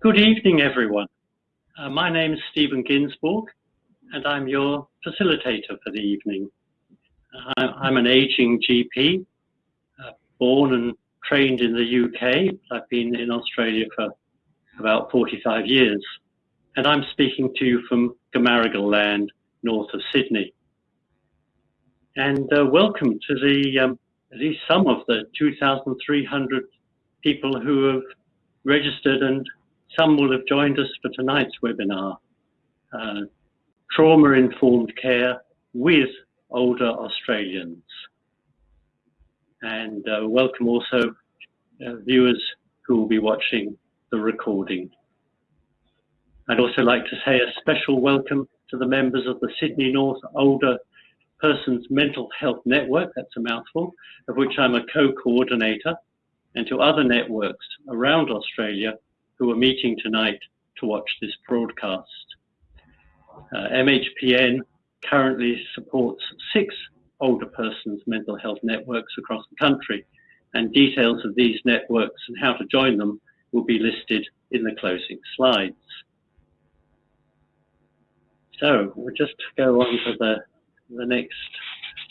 Good evening, everyone. Uh, my name is Stephen Ginsburg, and I'm your facilitator for the evening. I'm an aging GP, uh, born and trained in the UK. I've been in Australia for about 45 years, and I'm speaking to you from Gamaragal land, north of Sydney. And uh, welcome to the um, at least some of the 2,300 people who have registered and some will have joined us for tonight's webinar, uh, Trauma-Informed Care with Older Australians. And uh, welcome also uh, viewers who will be watching the recording. I'd also like to say a special welcome to the members of the Sydney North Older Persons Mental Health Network, that's a mouthful, of which I'm a co-coordinator, and to other networks around Australia who are meeting tonight to watch this broadcast. Uh, MHPN currently supports six older persons mental health networks across the country, and details of these networks and how to join them will be listed in the closing slides. So we'll just go on to the, the next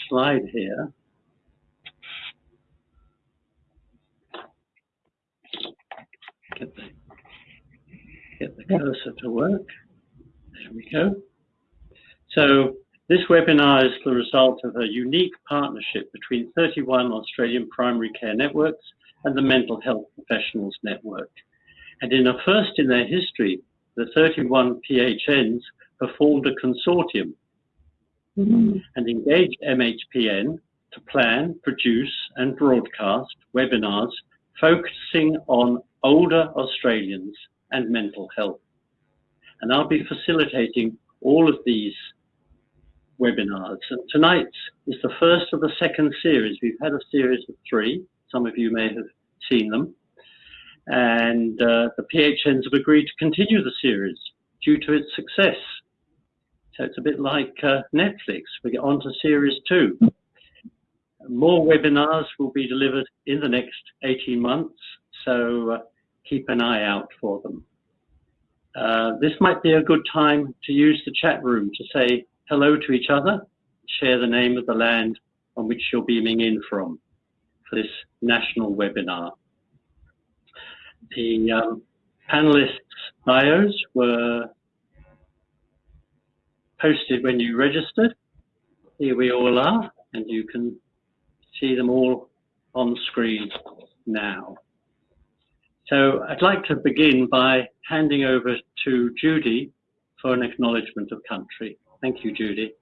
slide here. Get the, get the cursor to work. There we go. So this webinar is the result of a unique partnership between 31 Australian primary care networks and the Mental Health Professionals Network. And in a first in their history, the 31 PHNs performed a consortium mm -hmm. and engaged MHPN to plan, produce and broadcast webinars focusing on older Australians and mental health. And I'll be facilitating all of these webinars. And tonight is the first of the second series. We've had a series of three. Some of you may have seen them. And uh, the PHNs have agreed to continue the series due to its success. So it's a bit like uh, Netflix. We get on to series two. More webinars will be delivered in the next 18 months, so uh, keep an eye out for them. Uh, this might be a good time to use the chat room to say hello to each other, share the name of the land on which you're beaming in from for this national webinar. The um, panelists' bios were posted when you registered. Here we all are, and you can see them all on screen now. So I'd like to begin by handing over to Judy for an acknowledgement of country. Thank you, Judy.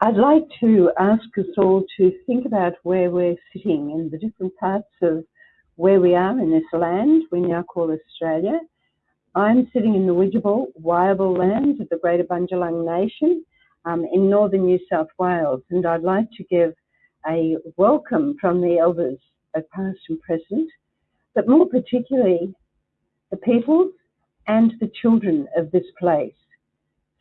I'd like to ask us all to think about where we're sitting in the different parts of where we are in this land we now call Australia. I'm sitting in the Widjabul, Wyable lands of the Greater Bundjalung Nation um, in northern New South Wales, and I'd like to give a welcome from the elders, both past and present, but more particularly the peoples and the children of this place.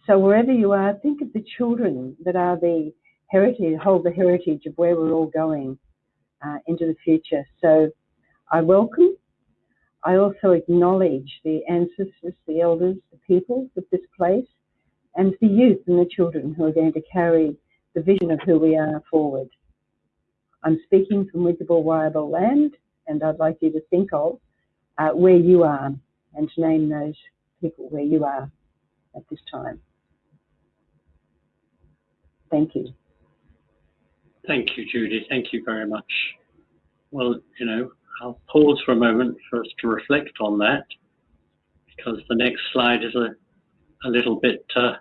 So wherever you are, think of the children that are the heritage, hold the heritage of where we're all going uh, into the future. So I welcome. I also acknowledge the ancestors, the elders, the people of this place, and the youth and the children who are going to carry the vision of who we are forward. I'm speaking from Widjabul Wyable land, and I'd like you to think of uh, where you are and to name those people where you are at this time. Thank you. Thank you, Judy. Thank you very much. Well, you know, I'll pause for a moment for us to reflect on that because the next slide is a, a little bit uh,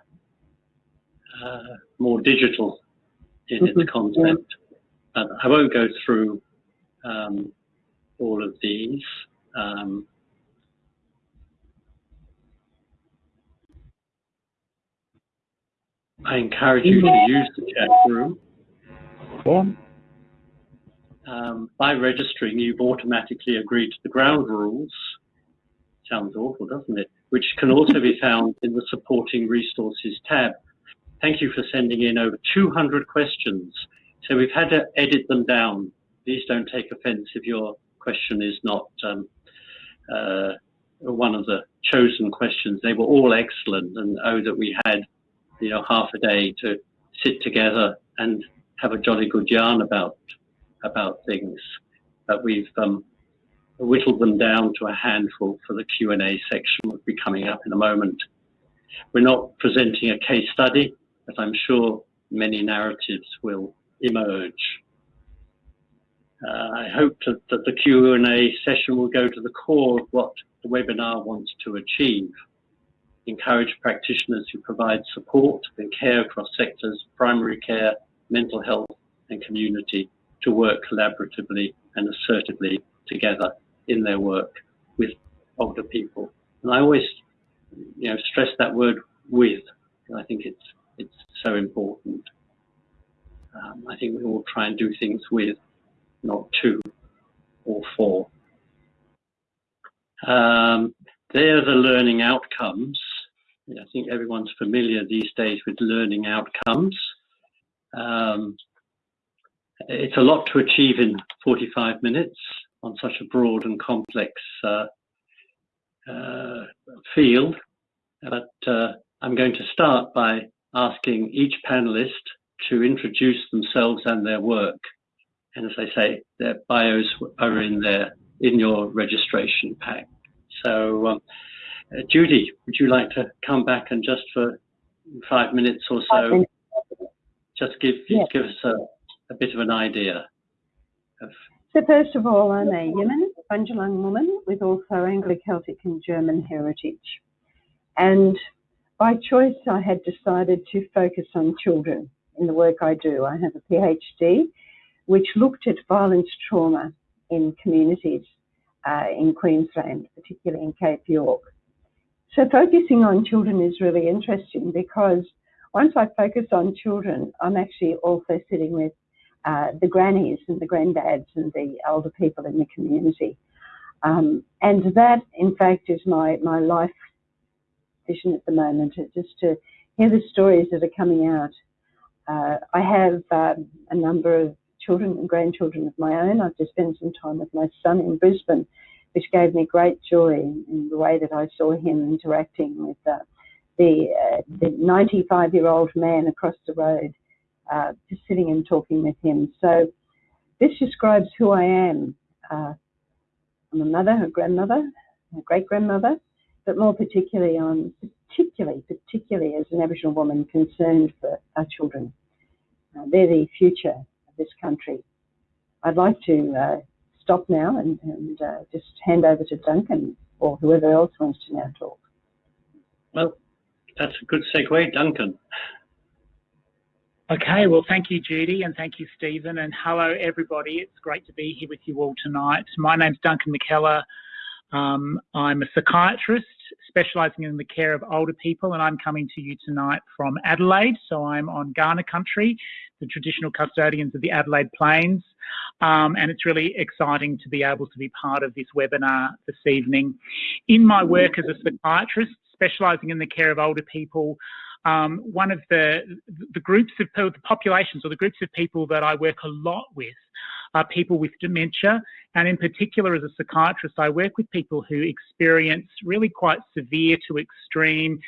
uh, more digital in its mm-hmm. content. Uh, I won't go through um, all of these. Um, I encourage you to use the chat room. Um, by registering, you've automatically agreed to the ground rules. Sounds awful, doesn't it? Which can also be found in the supporting resources tab. Thank you for sending in over 200 questions. So we've had to edit them down. Please don't take offense if your question is not um, uh, one of the chosen questions. They were all excellent, and oh, that we had, you know, half a day to sit together and have a jolly good yarn about about things. But we've um, whittled them down to a handful for the Q&A section, which will be coming up in a moment. We're not presenting a case study, but I'm sure many narratives will emerge. Uh, I hope that, that the Q&A session will go to the core of what the webinar wants to achieve. Encourage practitioners who provide support and care across sectors, primary care, mental health and community to work collaboratively and assertively together in their work with older people. And I always, you know, stress that word with. I think it's it's so important. Um, I think we all try and do things with, not to or for. Um, they're the learning outcomes. I think everyone's familiar these days with learning outcomes. Um, it's a lot to achieve in 45 minutes on such a broad and complex uh, uh, field. But uh, I'm going to start by asking each panelist to introduce themselves and their work. And as I say, their bios are in there in your registration pack. So, um, uh, Judy, would you like to come back and just for five minutes or so, just give yes. give us a, a bit of an idea of so first of all, I'm a Jiman, Bundjalung woman with also Anglo-Celtic and German heritage. And by choice, I had decided to focus on children in the work I do. I have a PhD, which looked at violence trauma in communities uh, in Queensland, particularly in Cape York. So focusing on children is really interesting because once I focus on children, I'm actually also sitting with uh, the grannies and the granddads and the older people in the community. Um, and that, in fact, is my, my life vision at the moment, just to hear the stories that are coming out. Uh, I have um, a number of children and grandchildren of my own. I've just spent some time with my son in Brisbane, which gave me great joy in, the way that I saw him interacting with uh, the, uh, the 95 year old man across the road uh, just sitting and talking with him. So this describes who I am. Uh, I'm a mother, a grandmother, a great grandmother, but more particularly, I'm particularly, particularly as an Aboriginal woman concerned for our children. Uh, they're the future this country. I'd like to uh, stop now and, and uh, just hand over to Duncan or whoever else wants to now talk. Well, that's a good segue, Duncan. Okay, well, thank you, Judy, and thank you, Stephen, and hello, everybody. It's great to be here with you all tonight. My name's Duncan McKellar. Um, I'm a psychiatrist specialising in the care of older people, and I'm coming to you tonight from Adelaide. So I'm on Kaurna country, the traditional custodians of the Adelaide Plains, um, and it's really exciting to be able to be part of this webinar this evening. In my work as a psychiatrist, specialising in the care of older people, um, one of the the groups of the populations or the groups of people that I work a lot with are people with dementia, and in particular, as a psychiatrist, I work with people who experience really quite severe to extreme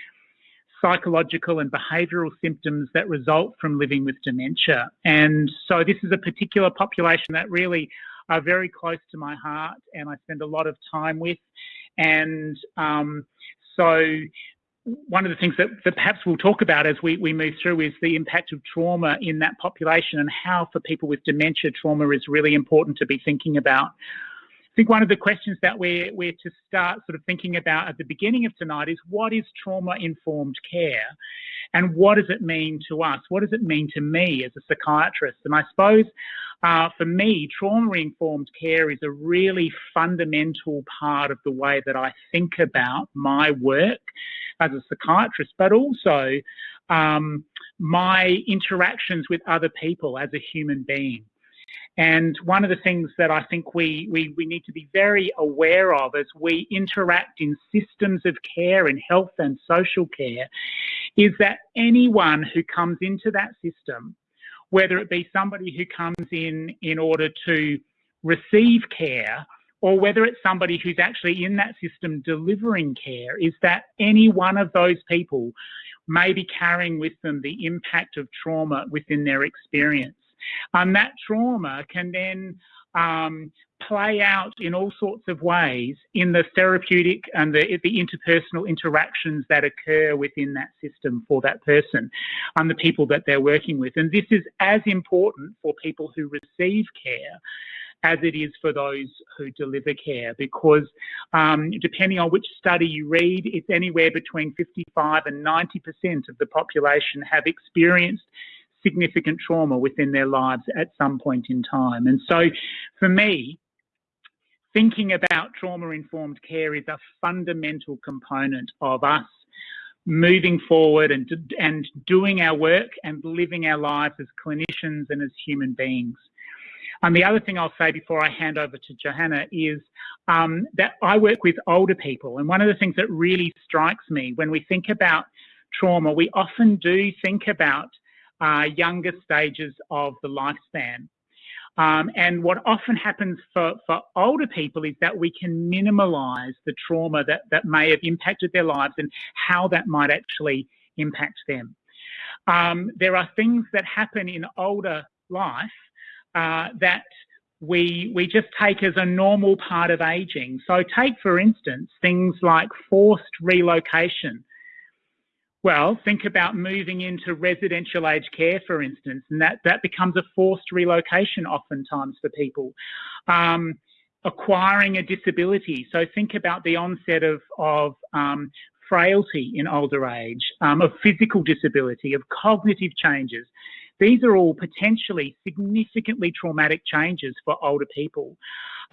psychological and behavioural symptoms that result from living with dementia. And so, this is a particular population that really are very close to my heart, and I spend a lot of time with. And um, so one of the things that, that, perhaps we'll talk about as we, we move through is the impact of trauma in that population and how for people with dementia trauma is really important to be thinking about. I think one of the questions that we're, we're to start sort of thinking about at the beginning of tonight is what is trauma-informed care and what does it mean to us? What does it mean to me as a psychiatrist? And I suppose uh, for me, trauma-informed care is a really fundamental part of the way that I think about my work as a psychiatrist, but also um, my interactions with other people as a human being. And one of the things that I think we, we, we need to be very aware of as we interact in systems of care in health and social care is that anyone who comes into that system, whether it be somebody who comes in in order to receive care or whether it's somebody who's actually in that system delivering care, is that any one of those people may be carrying with them the impact of trauma within their experience. And that trauma can then um, play out in all sorts of ways in the therapeutic and the, the interpersonal interactions that occur within that system for that person and the people that they're working with. And this is as important for people who receive care as it is for those who deliver care because um, depending on which study you read, it's anywhere between 55 and 90% of the population have experienced significant trauma within their lives at some point in time. And so for me, thinking about trauma informed care is a fundamental component of us moving forward and, and doing our work and living our lives as clinicians and as human beings. And the other thing I'll say before I hand over to Johanna is um, that I work with older people. And one of the things that really strikes me when we think about trauma, we often do think about uh, younger stages of the lifespan. Um, and what often happens for, for older people is that we can minimise the trauma that, that may have impacted their lives and how that might actually impact them. Um, there are things that happen in older life uh, that we we just take as a normal part of aging. So take for instance things like forced relocation. Well, think about moving into residential aged care, for instance, and that, that becomes a forced relocation oftentimes for people. Um, acquiring a disability. So think about the onset of, of um, frailty in older age, um, of physical disability, of cognitive changes. These are all potentially significantly traumatic changes for older people.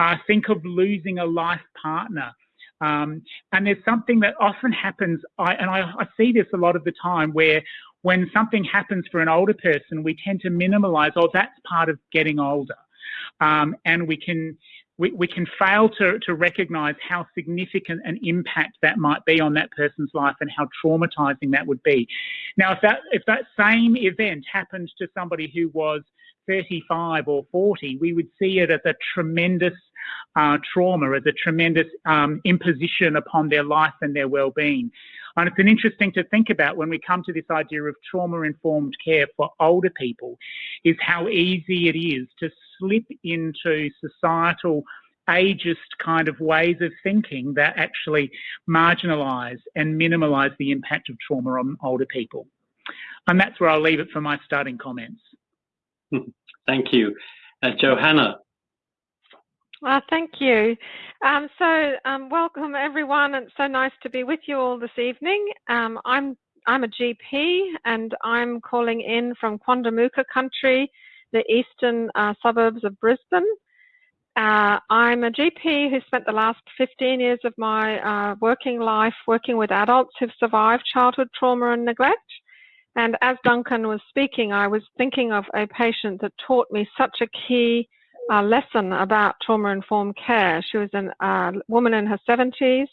Uh, think of losing a life partner. Um, and there's something that often happens, I, and I, I see this a lot of the time, where when something happens for an older person, we tend to minimize, oh, that's part of getting older. Um, and we can we, we can fail to, to recognize how significant an impact that might be on that person's life and how traumatizing that would be. Now, if that, if that same event happened to somebody who was 35 or 40, we would see it as a tremendous uh, trauma, as a tremendous um, imposition upon their life and their well-being. And it's an interesting to think about when we come to this idea of trauma-informed care for older people, is how easy it is to slip into societal ageist kind of ways of thinking that actually marginalise and minimalise the impact of trauma on older people. And that's where I'll leave it for my starting comments. Thank you. Uh, Johanna. Uh, thank you. Um, so, um, welcome everyone. It's so nice to be with you all this evening. Um, I'm I'm a GP and I'm calling in from Quandamooka country, the eastern uh, suburbs of Brisbane. Uh, I'm a GP who spent the last 15 years of my uh, working life working with adults who've survived childhood trauma and neglect. And as Duncan was speaking, I was thinking of a patient that taught me such a key uh, lesson about trauma informed care. She was a uh, woman in her 70s,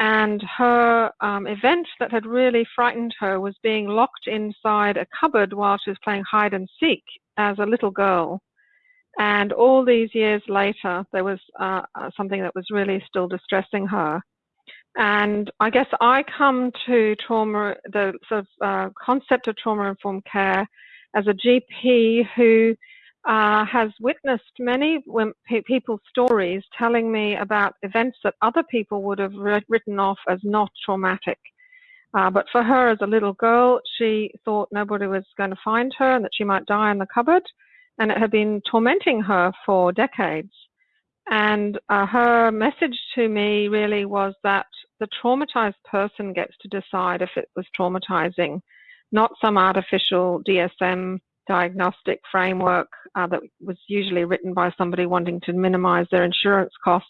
and her um, event that had really frightened her was being locked inside a cupboard while she was playing hide and seek as a little girl. And all these years later, there was uh, uh, something that was really still distressing her. And I guess I come to trauma, the sort of uh, concept of trauma informed care as a GP who uh, has witnessed many people's stories telling me about events that other people would have written off as not traumatic. Uh, but for her as a little girl, she thought nobody was going to find her and that she might die in the cupboard. And it had been tormenting her for decades. And uh, her message to me really was that the traumatized person gets to decide if it was traumatizing, not some artificial DSM diagnostic framework uh, that was usually written by somebody wanting to minimize their insurance costs.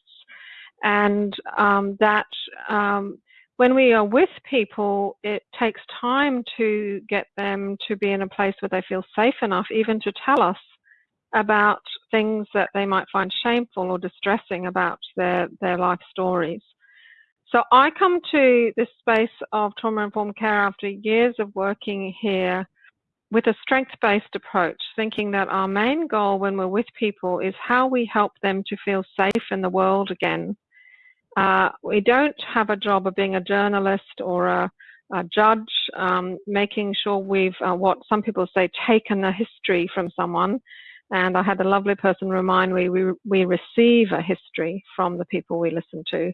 And um, that um, when we are with people, it takes time to get them to be in a place where they feel safe enough even to tell us about things that they might find shameful or distressing about their, their life stories. So I come to this space of trauma informed care after years of working here with a strength-based approach, thinking that our main goal when we're with people is how we help them to feel safe in the world again. Uh, we don't have a job of being a journalist or a, a judge, um, making sure we've, uh, what some people say, taken a history from someone. And I had a lovely person remind me we, we receive a history from the people we listen to.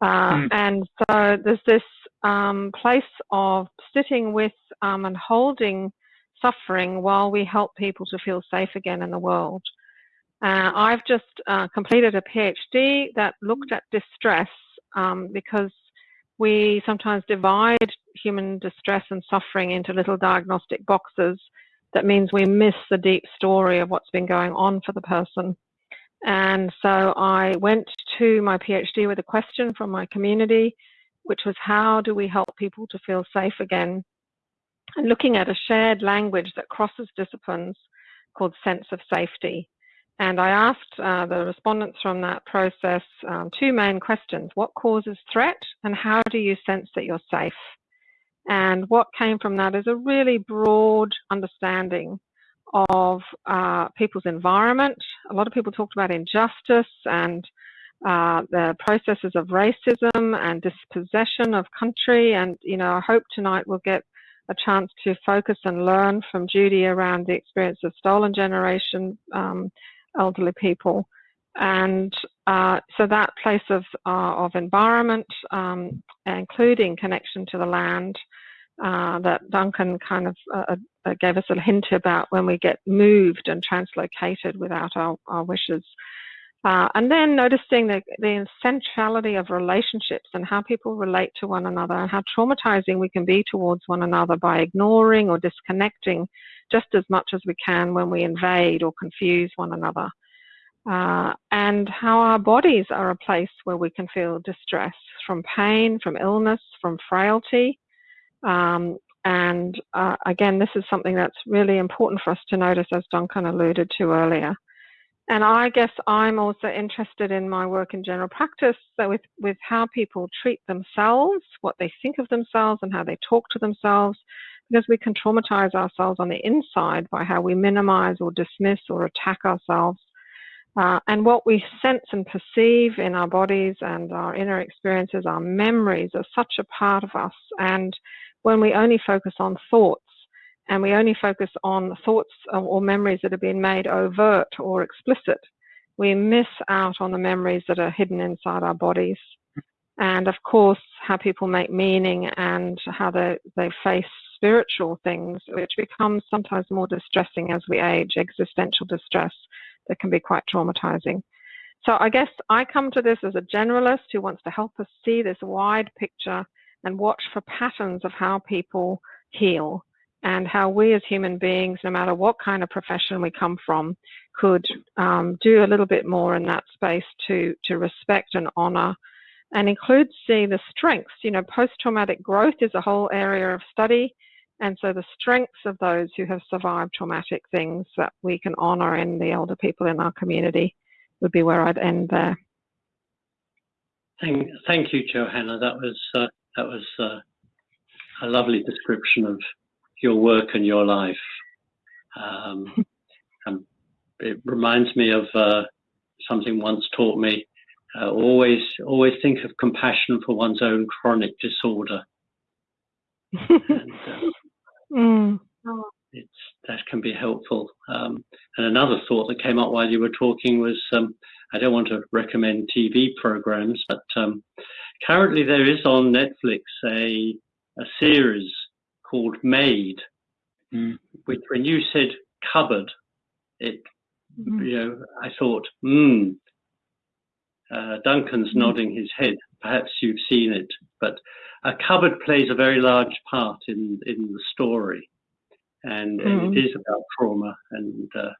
Uh, mm. And so there's this um, place of sitting with um, and holding suffering while we help people to feel safe again in the world. Uh, I've just uh, completed a PhD that looked at distress um, because we sometimes divide human distress and suffering into little diagnostic boxes. That means we miss the deep story of what's been going on for the person. And so I went to my PhD with a question from my community, which was how do we help people to feel safe again and looking at a shared language that crosses disciplines called sense of safety. And I asked uh, the respondents from that process um, two main questions. What causes threat and how do you sense that you're safe? And what came from that is a really broad understanding of uh, people's environment. A lot of people talked about injustice and uh, the processes of racism and dispossession of country. And, you know, I hope tonight we'll get a chance to focus and learn from Judy around the experience of stolen generation um, elderly people. And uh, so that place of, uh, of environment, um, including connection to the land, uh, that Duncan kind of uh, uh, gave us a hint about when we get moved and translocated without our, our wishes. Uh, and then noticing the, the centrality of relationships and how people relate to one another and how traumatizing we can be towards one another by ignoring or disconnecting just as much as we can when we invade or confuse one another. Uh, and how our bodies are a place where we can feel distress from pain, from illness, from frailty. Um, and uh, again, this is something that's really important for us to notice, as Duncan alluded to earlier. And I guess I'm also interested in my work in general practice, so with, with how people treat themselves, what they think of themselves, and how they talk to themselves, because we can traumatize ourselves on the inside by how we minimize or dismiss or attack ourselves. Uh, and what we sense and perceive in our bodies and our inner experiences, our memories are such a part of us. And when we only focus on thoughts, and we only focus on thoughts or memories that have been made overt or explicit, we miss out on the memories that are hidden inside our bodies. And of course, how people make meaning and how they, they face spiritual things, which becomes sometimes more distressing as we age, existential distress that can be quite traumatizing. So I guess I come to this as a generalist who wants to help us see this wide picture and watch for patterns of how people heal and how we as human beings, no matter what kind of profession we come from, could um, do a little bit more in that space to, to respect and honor and include see the strengths. You know, post-traumatic growth is a whole area of study. And so the strengths of those who have survived traumatic things that we can honor in the elder people in our community would be where I'd end there. Thank, thank you, Johanna. That was uh, that was uh, a lovely description of your work and your life. Um, um, it reminds me of uh, something once taught me. Uh, always, always think of compassion for one's own chronic disorder. and, uh, mm. It's that can be helpful. Um, and another thought that came up while you were talking was um, I don't want to recommend TV programs, but um, currently there is on Netflix a a series called Maid, mm. which when you said cupboard, it, mm. you know, I thought, hmm. Uh, Duncan's mm. nodding his head. Perhaps you've seen it, but a cupboard plays a very large part in in the story, and, and it hmm. about trauma and uh,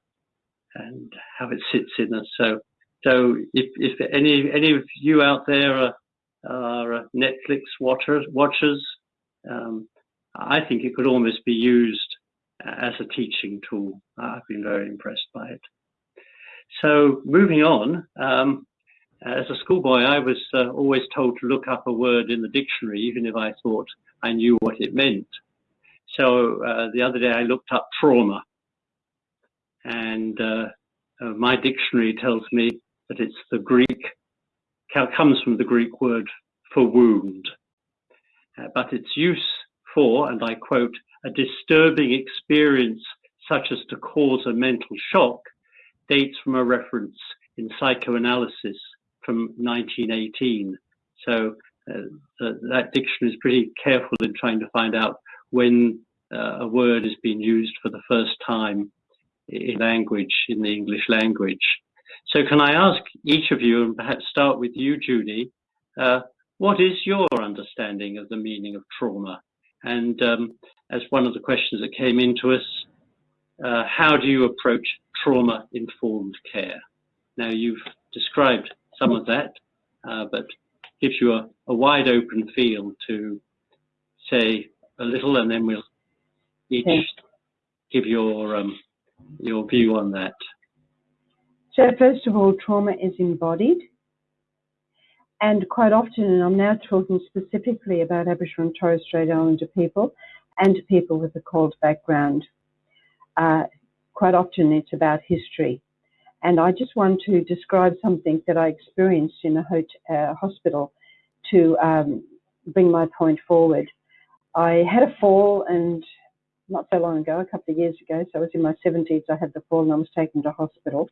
and how it sits in us. So, so if if any any of you out there are, are Netflix watchers watchers, um, I think it could almost be used as a teaching tool. I've been very impressed by it. So moving on, um, as a schoolboy, I was uh, always told to look up a word in the dictionary, even if I thought I knew what it meant. So uh, the other day I looked up trauma, and uh, uh, my dictionary tells me that it's the Greek, comes from the Greek word for wound, uh, but its use for, and I quote, a disturbing experience such as to cause a mental shock dates from a reference in psychoanalysis from 1918. So uh, that dictionary is pretty careful in trying to find out when uh, a word is being used for the first time in language, in the English language. So can I ask each of you, and perhaps start with you, Judy, uh, what is your understanding of the meaning of trauma? And um, as one of the questions that came into us, uh, how do you approach trauma-informed care? Now you've described some of that, uh, but gives you a, a, wide open field to say a little and then we'll each okay. give your um, your view on that. So first of all, trauma is embodied. And quite often, and I'm now talking specifically about Aboriginal and Torres Strait Islander people and people with a CALD background, uh, quite often it's about history. And I just want to describe something that I experienced in a uh, hospital to um, bring my point forward. I had a fall and not so long ago, a couple of years ago, so I was in my 70s, I had the fall and I was taken to hospital.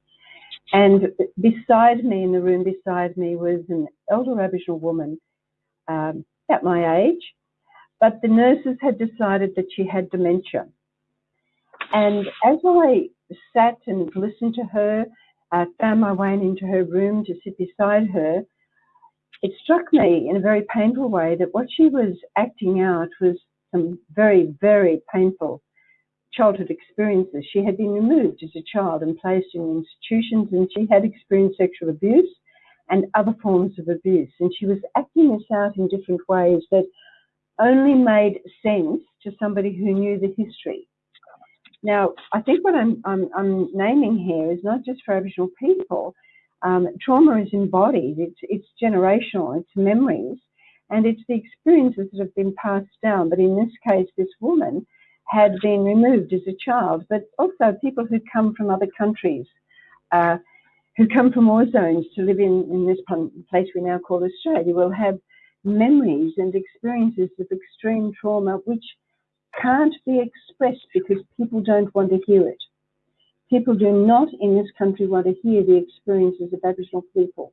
And beside me, in the room beside me, was an elder Aboriginal woman um, at my age, but the nurses had decided that she had dementia. And as I sat and listened to her, uh, found my way into her room to sit beside her, it struck me in a very painful way that what she was acting out was some very, very painful childhood experiences. She had been removed as a child and placed in institutions, and she had experienced sexual abuse and other forms of abuse. And she was acting this out in different ways that only made sense to somebody who knew the history. Now, I think what I'm, I'm, I'm naming here is not just for Aboriginal people. Um, trauma is embodied, it's, it's generational, it's memories, and it's the experiences that have been passed down. But in this case, this woman had been removed as a child, but also people who come from other countries, uh, who come from war zones to live in, in this place we now call Australia, will have memories and experiences of extreme trauma which can't be expressed because people don't want to hear it. People do not in this country want to hear the experiences of Aboriginal people.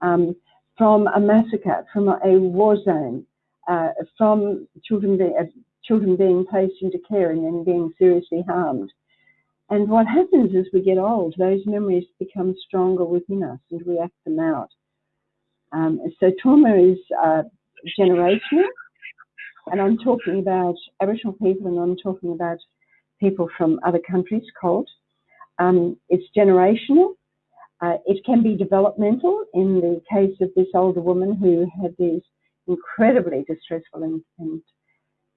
Um, from a massacre, from a, war zone, uh, from children, being, uh, children being placed into care and then being seriously harmed. And what happens as we get old, those memories become stronger within us and we act them out. Um, so trauma is uh, generational, and I'm talking about Aboriginal people and I'm talking about people from other countries, CALD. Um, it's generational. Uh, it can be developmental in the case of this older woman who had these incredibly distressful and, and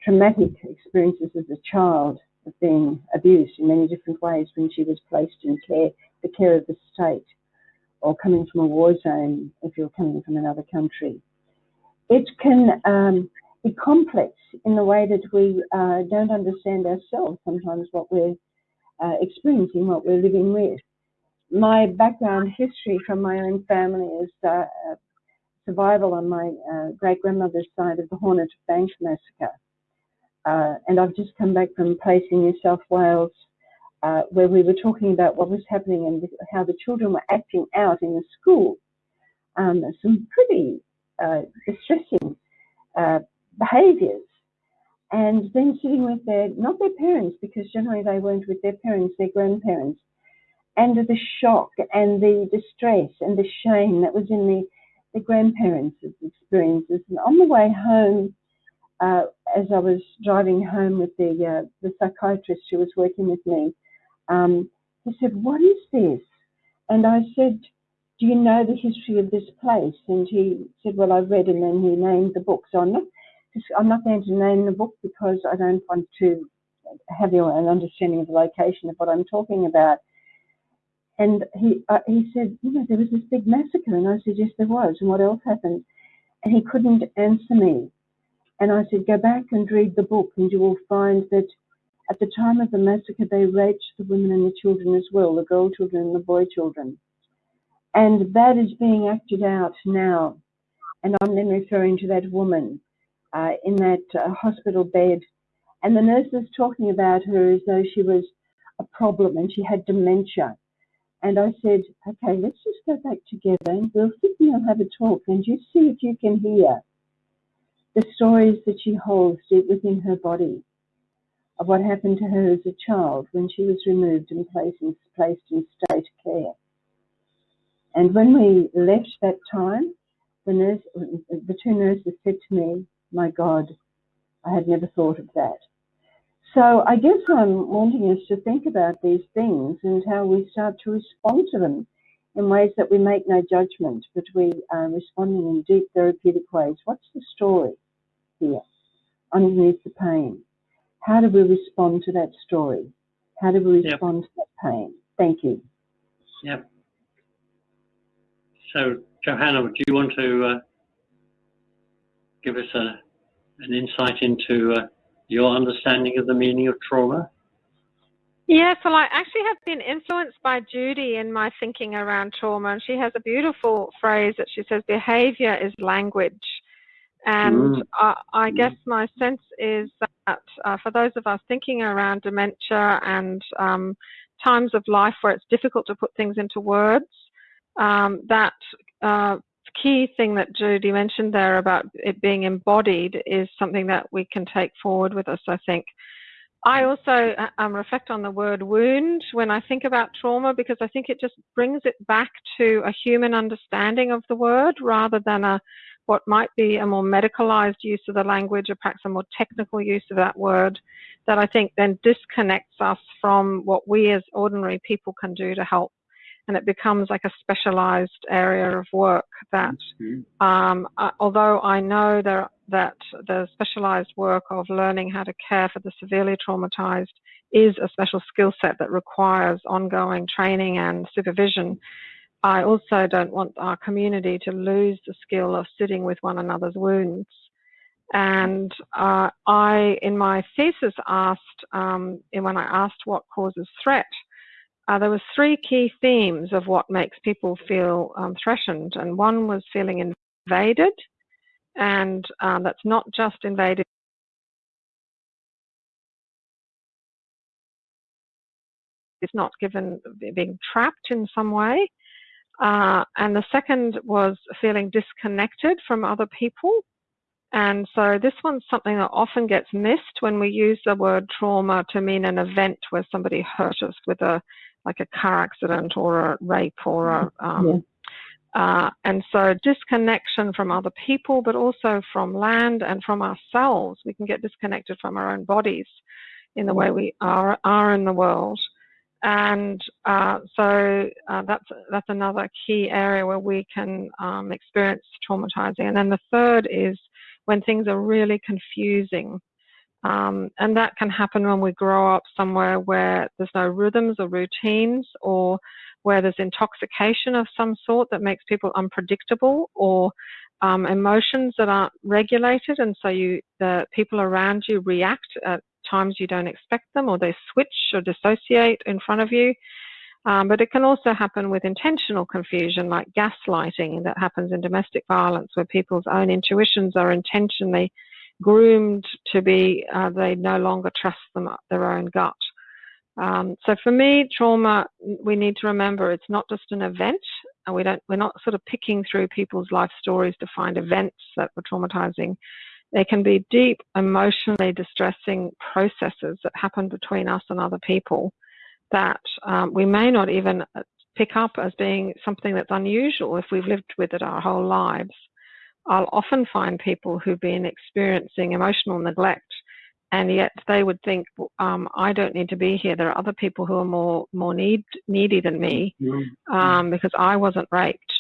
traumatic experiences as a child of being abused in many different ways when she was placed in care, the care of the state, or coming from a war zone if you're coming from another country. It can um, be complex in the way that we uh, don't understand ourselves sometimes what we're uh, experiencing, what we're living with. My background history from my own family is uh, survival on my uh, great grandmother's side of the Hornet Bank massacre. Uh, and I've just come back from a place in New South Wales uh, where we were talking about what was happening and how the children were acting out in the school. Um, some pretty uh, distressing uh, behaviours. And then sitting with their, not their parents, because generally they weren't with their parents, their grandparents, and the shock and the distress and the shame that was in the, the grandparents' experiences. And on the way home, uh, as I was driving home with the uh, the psychiatrist who was working with me, um, he said, "What is this?" And I said, "Do you know the history of this place?" And he said, "Well, I've read," and then he named the book. So I'm not I'm not going to name the book because I don't want to have an understanding of the location of what I'm talking about. And he uh, he said, you know, there was this big massacre, and I said, yes, there was. And what else happened? And he couldn't answer me. And I said, go back and read the book, and you will find that at the time of the massacre, they raped the women and the children as well, the girl children and the boy children. And that is being acted out now. And I'm then referring to that woman uh, in that uh, hospital bed. And the nurse was talking about her as though she was a problem and she had dementia. And I said, okay, let's just go back together and we'll sit and have a talk and you see if you can hear the stories that she holds deep within her body of what happened to her as a child when she was removed and placed in, placed in state care. And when we left that time, the nurse, the two nurses said to me, my God, I had never thought of that. So I guess I'm wanting us to think about these things and how we start to respond to them in ways that we make no judgment, but we are responding in deep therapeutic ways. What's the story here underneath the pain? How do we respond to that story? How do we respond yep. to that pain? Thank you. Yep. So, Johanna, do you want to uh, give us a, an insight into uh, your understanding of the meaning of trauma? Yes, well, I actually have been influenced by Judy in my thinking around trauma, and she has a beautiful phrase that she says, behavior is language. And mm. uh, I guess my sense is that uh, for those of us thinking around dementia and um, times of life where it's difficult to put things into words, um, that uh, key thing that Judy mentioned there about it being embodied is something that we can take forward with us, I think. I also uh, um, reflect on the word wound when I think about trauma because I think it just brings it back to a human understanding of the word rather than a what might be a more medicalized use of the language or perhaps a more technical use of that word that I think then disconnects us from what we as ordinary people can do to help and it becomes like a specialized area of work that mm-hmm. um, uh, although I know there, that the specialized work of learning how to care for the severely traumatized is a special skill set that requires ongoing training and supervision. I also don't want our community to lose the skill of sitting with one another's wounds. And uh, I, in my thesis, asked, um, when I asked what causes threat, uh, there were three key themes of what makes people feel um, threatened, and one was feeling invaded, and um, that's not just invaded. It's not given being trapped in some way. Uh, and the second was feeling disconnected from other people. And so this one's something that often gets missed when we use the word trauma to mean an event where somebody hurt us with a like a car accident or a rape or a um, yeah. Uh, and so disconnection from other people, but also from land and from ourselves. We can get disconnected from our own bodies in the way we are, are in the world. And uh, so uh, that's, that's another key area where we can um, experience traumatizing. And then the third is when things are really confusing. Um, and that can happen when we grow up somewhere where there's no rhythms or routines or where there's intoxication of some sort that makes people unpredictable or um, emotions that aren't regulated and so you the people around you react at times you don't expect them or they switch or dissociate in front of you um, but it can also happen with intentional confusion like gaslighting that happens in domestic violence where people's own intuitions are intentionally groomed to be uh, they no longer trust them their own gut um, so for me, trauma, we need to remember it's not just an event, and we don't, we're not sort of picking through people's life stories to find events that were traumatizing. They can be deep, emotionally distressing processes that happen between us and other people that um, we may not even uh, pick up as being something that's unusual if we've lived with it our whole lives. I'll often find people who've been experiencing emotional neglect and yet they would think um, I don't need to be here. There are other people who are more more need needy than me mm-hmm. um, because I wasn't raped.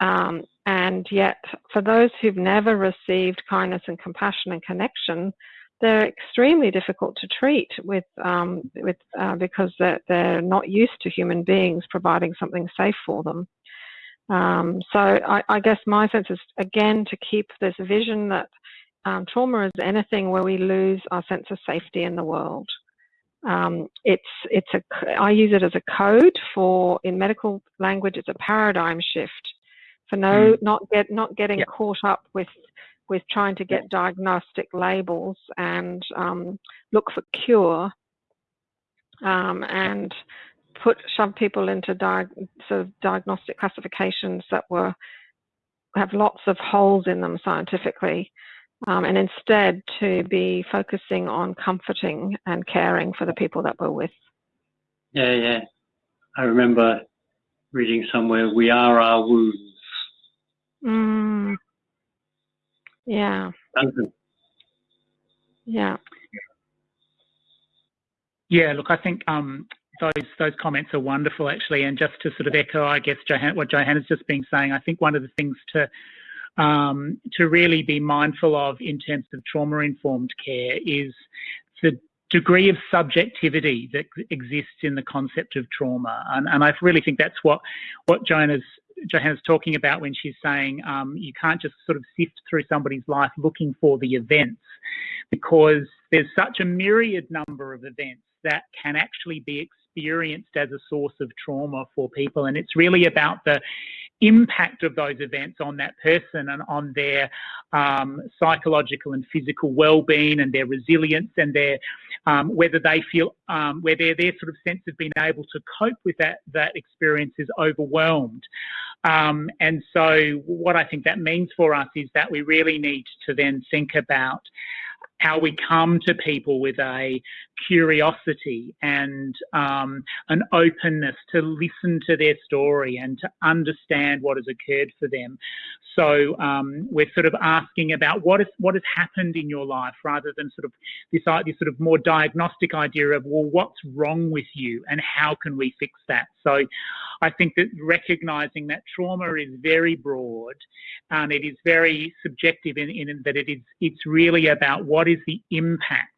Um, and yet, for those who've never received kindness and compassion and connection, they're extremely difficult to treat with um, with uh, because they're, they're not used to human beings providing something safe for them. Um, so I, I guess my sense is again to keep this vision that um, trauma is anything where we lose our sense of safety in the world. Um, it's it's a I use it as a code for in medical language. It's a paradigm shift for no mm. not get not getting yeah. caught up with with trying to get diagnostic labels and um, look for cure um, and put some people into sort of diagnostic classifications that were have lots of holes in them scientifically um, and instead to be focusing on comforting and caring for the people that we're with. Yeah, yeah. I remember reading somewhere, we are our wounds. Mm. Yeah. Duncan. Yeah. Yeah, look, I think um, those those comments are wonderful, actually. And just to sort of echo, I guess, Johanna, what Johanna's just been saying, I think one of the things to um, to really be mindful of in terms of trauma informed care is the degree of subjectivity that exists in the concept of trauma. And, and I really think that's what, what Joanna's, Johanna's talking about when she's saying um, you can't just sort of sift through somebody's life looking for the events because there's such a myriad number of events that can actually be experienced as a source of trauma for people. And it's really about the impact of those events on that person and on their um, psychological and physical well-being and their resilience and their um, whether they feel um, whether their sort of sense of being able to cope with that that experience is overwhelmed. Um, and so what I think that means for us is that we really need to then think about how we come to people with a curiosity and um, an openness to listen to their story and to understand what has occurred for them. So um, we're sort of asking about what is what has happened in your life, rather than sort of this, this sort of more diagnostic idea of well, what's wrong with you and how can we fix that. So I think that recognizing that trauma is very broad and it is very subjective in, in that it is it's really about what is the impact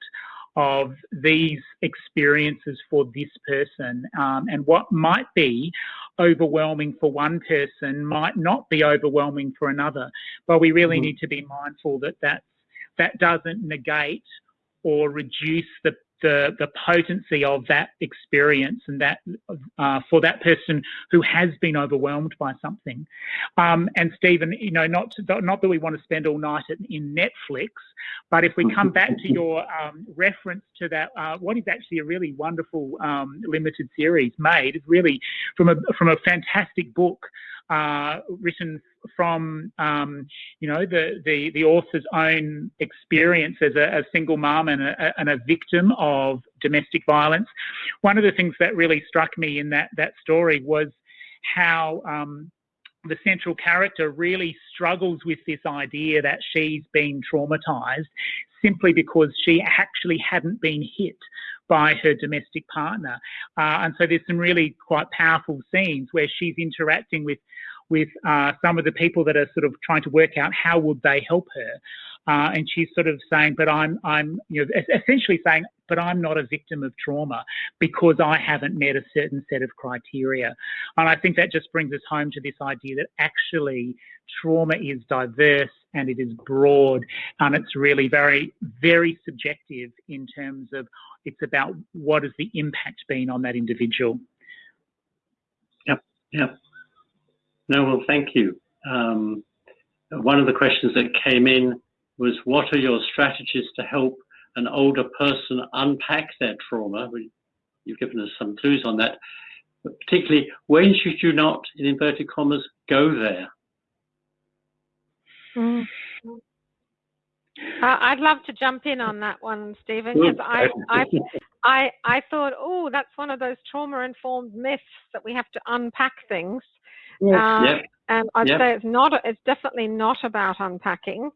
of these experiences for this person um, and what might be overwhelming for one person might not be overwhelming for another but we really mm -hmm. need to be mindful that that that doesn't negate or reduce the the, the potency of that experience and that uh, for that person who has been overwhelmed by something. Um, and Stephen, you know, not to, not that we want to spend all night in Netflix, but if we come back to your um, reference to that, uh, what is actually a really wonderful um, limited series made, is really from a from a fantastic book uh, written from um, you know the, the the author's own experience as a, a single mum and a, and a victim of domestic violence. One of the things that really struck me in that that story was how um, the central character really struggles with this idea that she's been traumatized simply because she actually hadn't been hit by her domestic partner. Uh, and so there's some really quite powerful scenes where she's interacting with with uh, some of the people that are sort of trying to work out how would they help her. Uh, and she's sort of saying, but I'm, I'm, you know, essentially saying, but I'm not a victim of trauma because I haven't met a certain set of criteria. And I think that just brings us home to this idea that actually trauma is diverse and it is broad and it's really very, very subjective in terms of it's about what has the impact been on that individual. Yep, yep. No, well, thank you. Um, one of the questions that came in was, what are your strategies to help an older person unpack their trauma? You've given us some clues on that. But particularly, when should you not, in inverted commas, go there? Mm. Uh, I'd love to jump in on that one, Stephen, because I, I, I, I thought, oh, that's one of those trauma-informed myths that we have to unpack things. Yes. Uh, yep. And I'd yep. say it's not. It's definitely not about unpacking.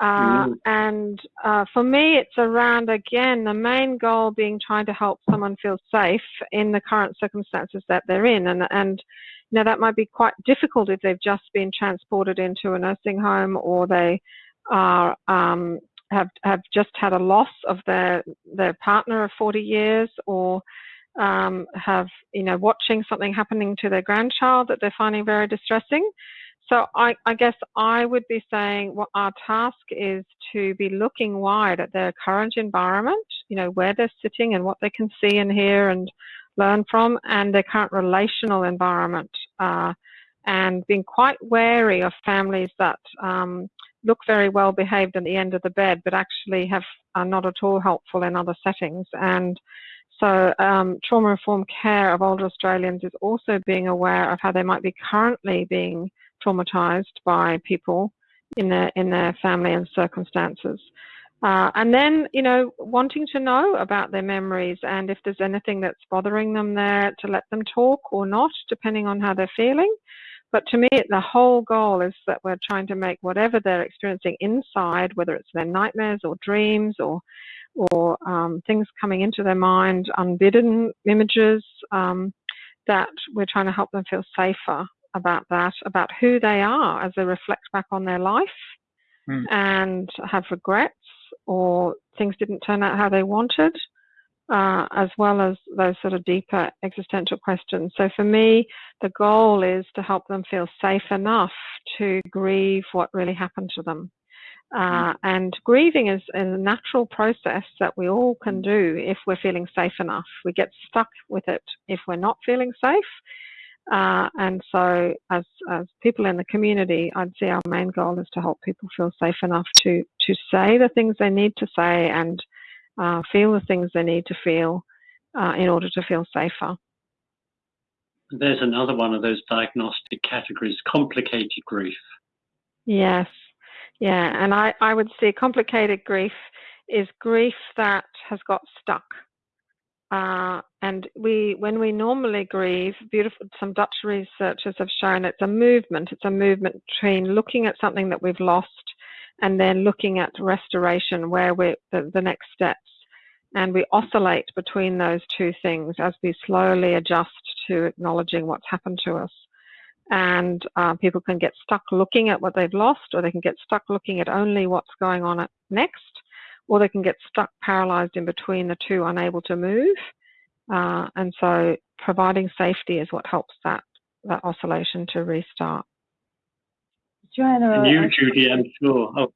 Uh, mm. And uh, for me, it's around again the main goal being trying to help someone feel safe in the current circumstances that they're in, and and you know that might be quite difficult if they've just been transported into a nursing home or they are um, have have just had a loss of their their partner of 40 years or um, have, you know, watching something happening to their grandchild that they're finding very distressing. so I, I guess I would be saying what our task is to be looking wide at their current environment, you know, where they're sitting and what they can see and hear and learn from, and their current relational environment, uh, and being quite wary of families that um, look very well behaved at the end of the bed, but actually have are not at all helpful in other settings. And so, um, trauma informed care of older Australians is also being aware of how they might be currently being traumatized by people in their in their family and circumstances. Uh, and then, you know, wanting to know about their memories and if there's anything that's bothering them there to let them talk or not, depending on how they're feeling. But to me, the whole goal is that we're trying to make whatever they're experiencing inside, whether it's their nightmares or dreams or or um, things coming into their mind, unbidden images, um, that we're trying to help them feel safer about that, about who they are as they reflect back on their life Mm. and have regrets or things didn't turn out how they wanted, uh, as well as those sort of deeper existential questions. So for me, the goal is to help them feel safe enough to grieve what really happened to them. Uh, and grieving is, is a natural process that we all can do if we're feeling safe enough. We get stuck with it if we're not feeling safe. Uh, and so, as, as people in the community, I'd say our main goal is to help people feel safe enough to, to say the things they need to say and uh, feel the things they need to feel uh, in order to feel safer. There's another one of those diagnostic categories, complicated grief. Yes, yeah, and I, I would say complicated grief is grief that has got stuck. Uh, and we, when we normally grieve, beautiful, some Dutch researchers have shown it's a movement. It's a movement between looking at something that we've lost and then looking at restoration, where we're the, the next steps. And we oscillate between those two things as we slowly adjust to acknowledging what's happened to us. And uh, people can get stuck looking at what they've lost, or they can get stuck looking at only what's going on next or they can get stuck paralyzed in between the two, unable to move. Uh, and so providing safety is what helps that, that oscillation to restart. Joanna, And you, I- Judy, I'm sure. Oh,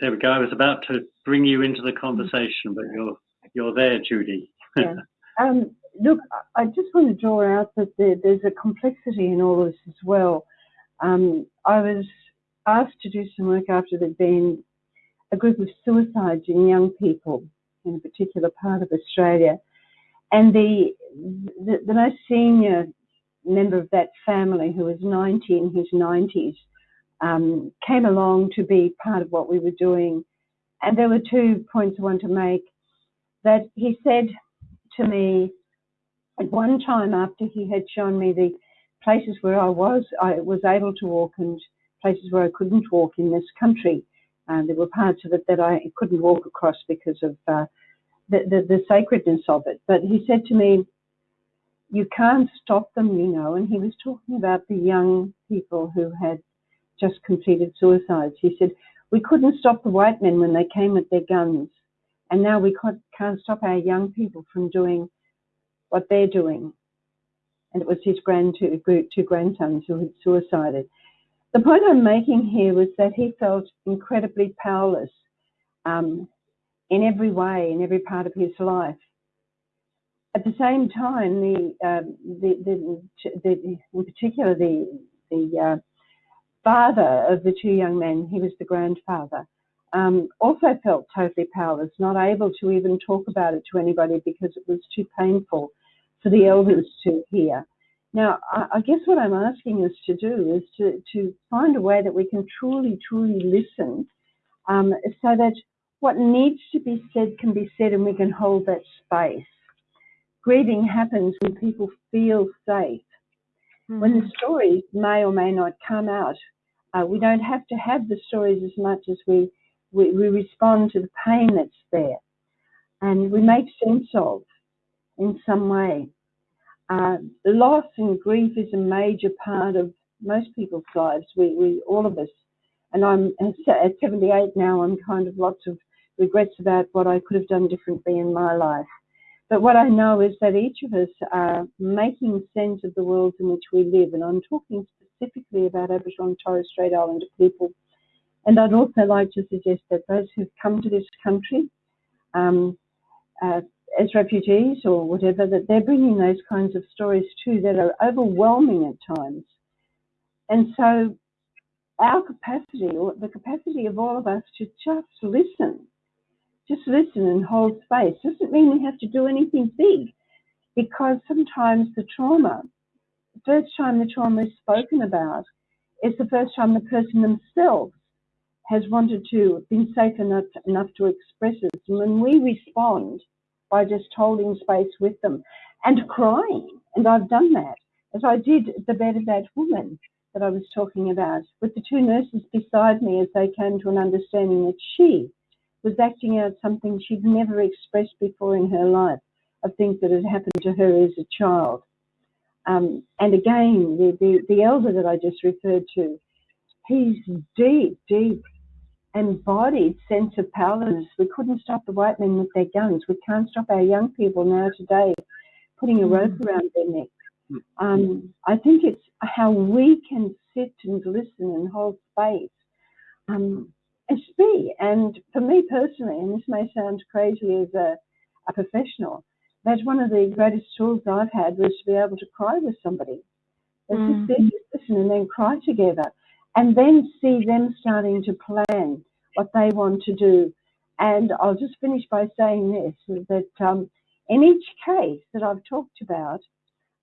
there we go. I was about to bring you into the conversation, but you're you're there, Judy. Yeah. Um, look, I I just want to draw out that there, there's a complexity in all this as well. Um, I was asked to do some work after there'd been a group of suicides in young people in a particular part of Australia, and the the, the most senior member of that family, who was 90 in his 90s, um, came along to be part of what we were doing. And there were two points I want to make. That he said to me at one time after he had shown me the places where I was, I was able to walk and places where I couldn't walk in this country. And there were parts of it that I couldn't walk across because of uh, the, the, the sacredness of it. But he said to me, you can't stop them, you know. And he was talking about the young people who had just completed suicides. He said, we couldn't stop the white men when they came with their guns. And now we can't, stop our young people from doing what they're doing. And it was his grand two, two grandsons who had suicided. The point I'm making here was that he felt incredibly powerless um, in every way, in every part of his life. At the same time, the, um, the, the, the, in particular, the, the uh, father of the two young men, he was the grandfather, um, also felt totally powerless, not able to even talk about it to anybody because it was too painful for the elders to hear. Now, I, I guess what I'm asking us to do is to, to find a way that we can truly, truly listen um, so that what needs to be said can be said and we can hold that space. Grieving happens when people feel safe. When the stories may or may not come out, uh, we don't have to have the stories as much as we, we, we respond to the pain that's there and we make sense of in some way. Uh, loss and grief is a major part of most people's lives. We, we, all of us, and I'm at 78 now. I'm kind of lots of regrets about what I could have done differently in my life. But what I know is that each of us are making sense of the world in which we live, and I'm talking specifically about Aboriginal and Torres Strait Islander people. And I'd also like to suggest that those who've come to this country um, uh, as refugees or whatever, that they're bringing those kinds of stories too that are overwhelming at times. And so our capacity, or the capacity of all of us to just listen, just listen and hold space, doesn't mean we have to do anything big because sometimes the trauma, the first time the trauma is spoken about is the first time the person themselves has wanted to, been safe enough, enough to express it. And when we respond by just holding space with them and crying, and I've done that, as I did the bed of that woman that I was talking about, with the two nurses beside me as they came to an understanding that she was acting out something she'd never expressed before in her life of things that had happened to her as a child. Um, and again, the, the, the elder that I just referred to, he's deep, deep embodied sense of powerlessness. We couldn't stop the white men with their guns. We can't stop our young people now today putting a rope Mm. around their neck. Um, I think it's how we can sit and listen and hold space um, and be. And for me personally, and this may sound crazy as a, a professional, that's one of the greatest tools I've had was to be able to cry with somebody. Mm. just sit, listen, and then cry together, and then see them starting to plan what they want to do. And I'll just finish by saying this: that um, in each case that I've talked about,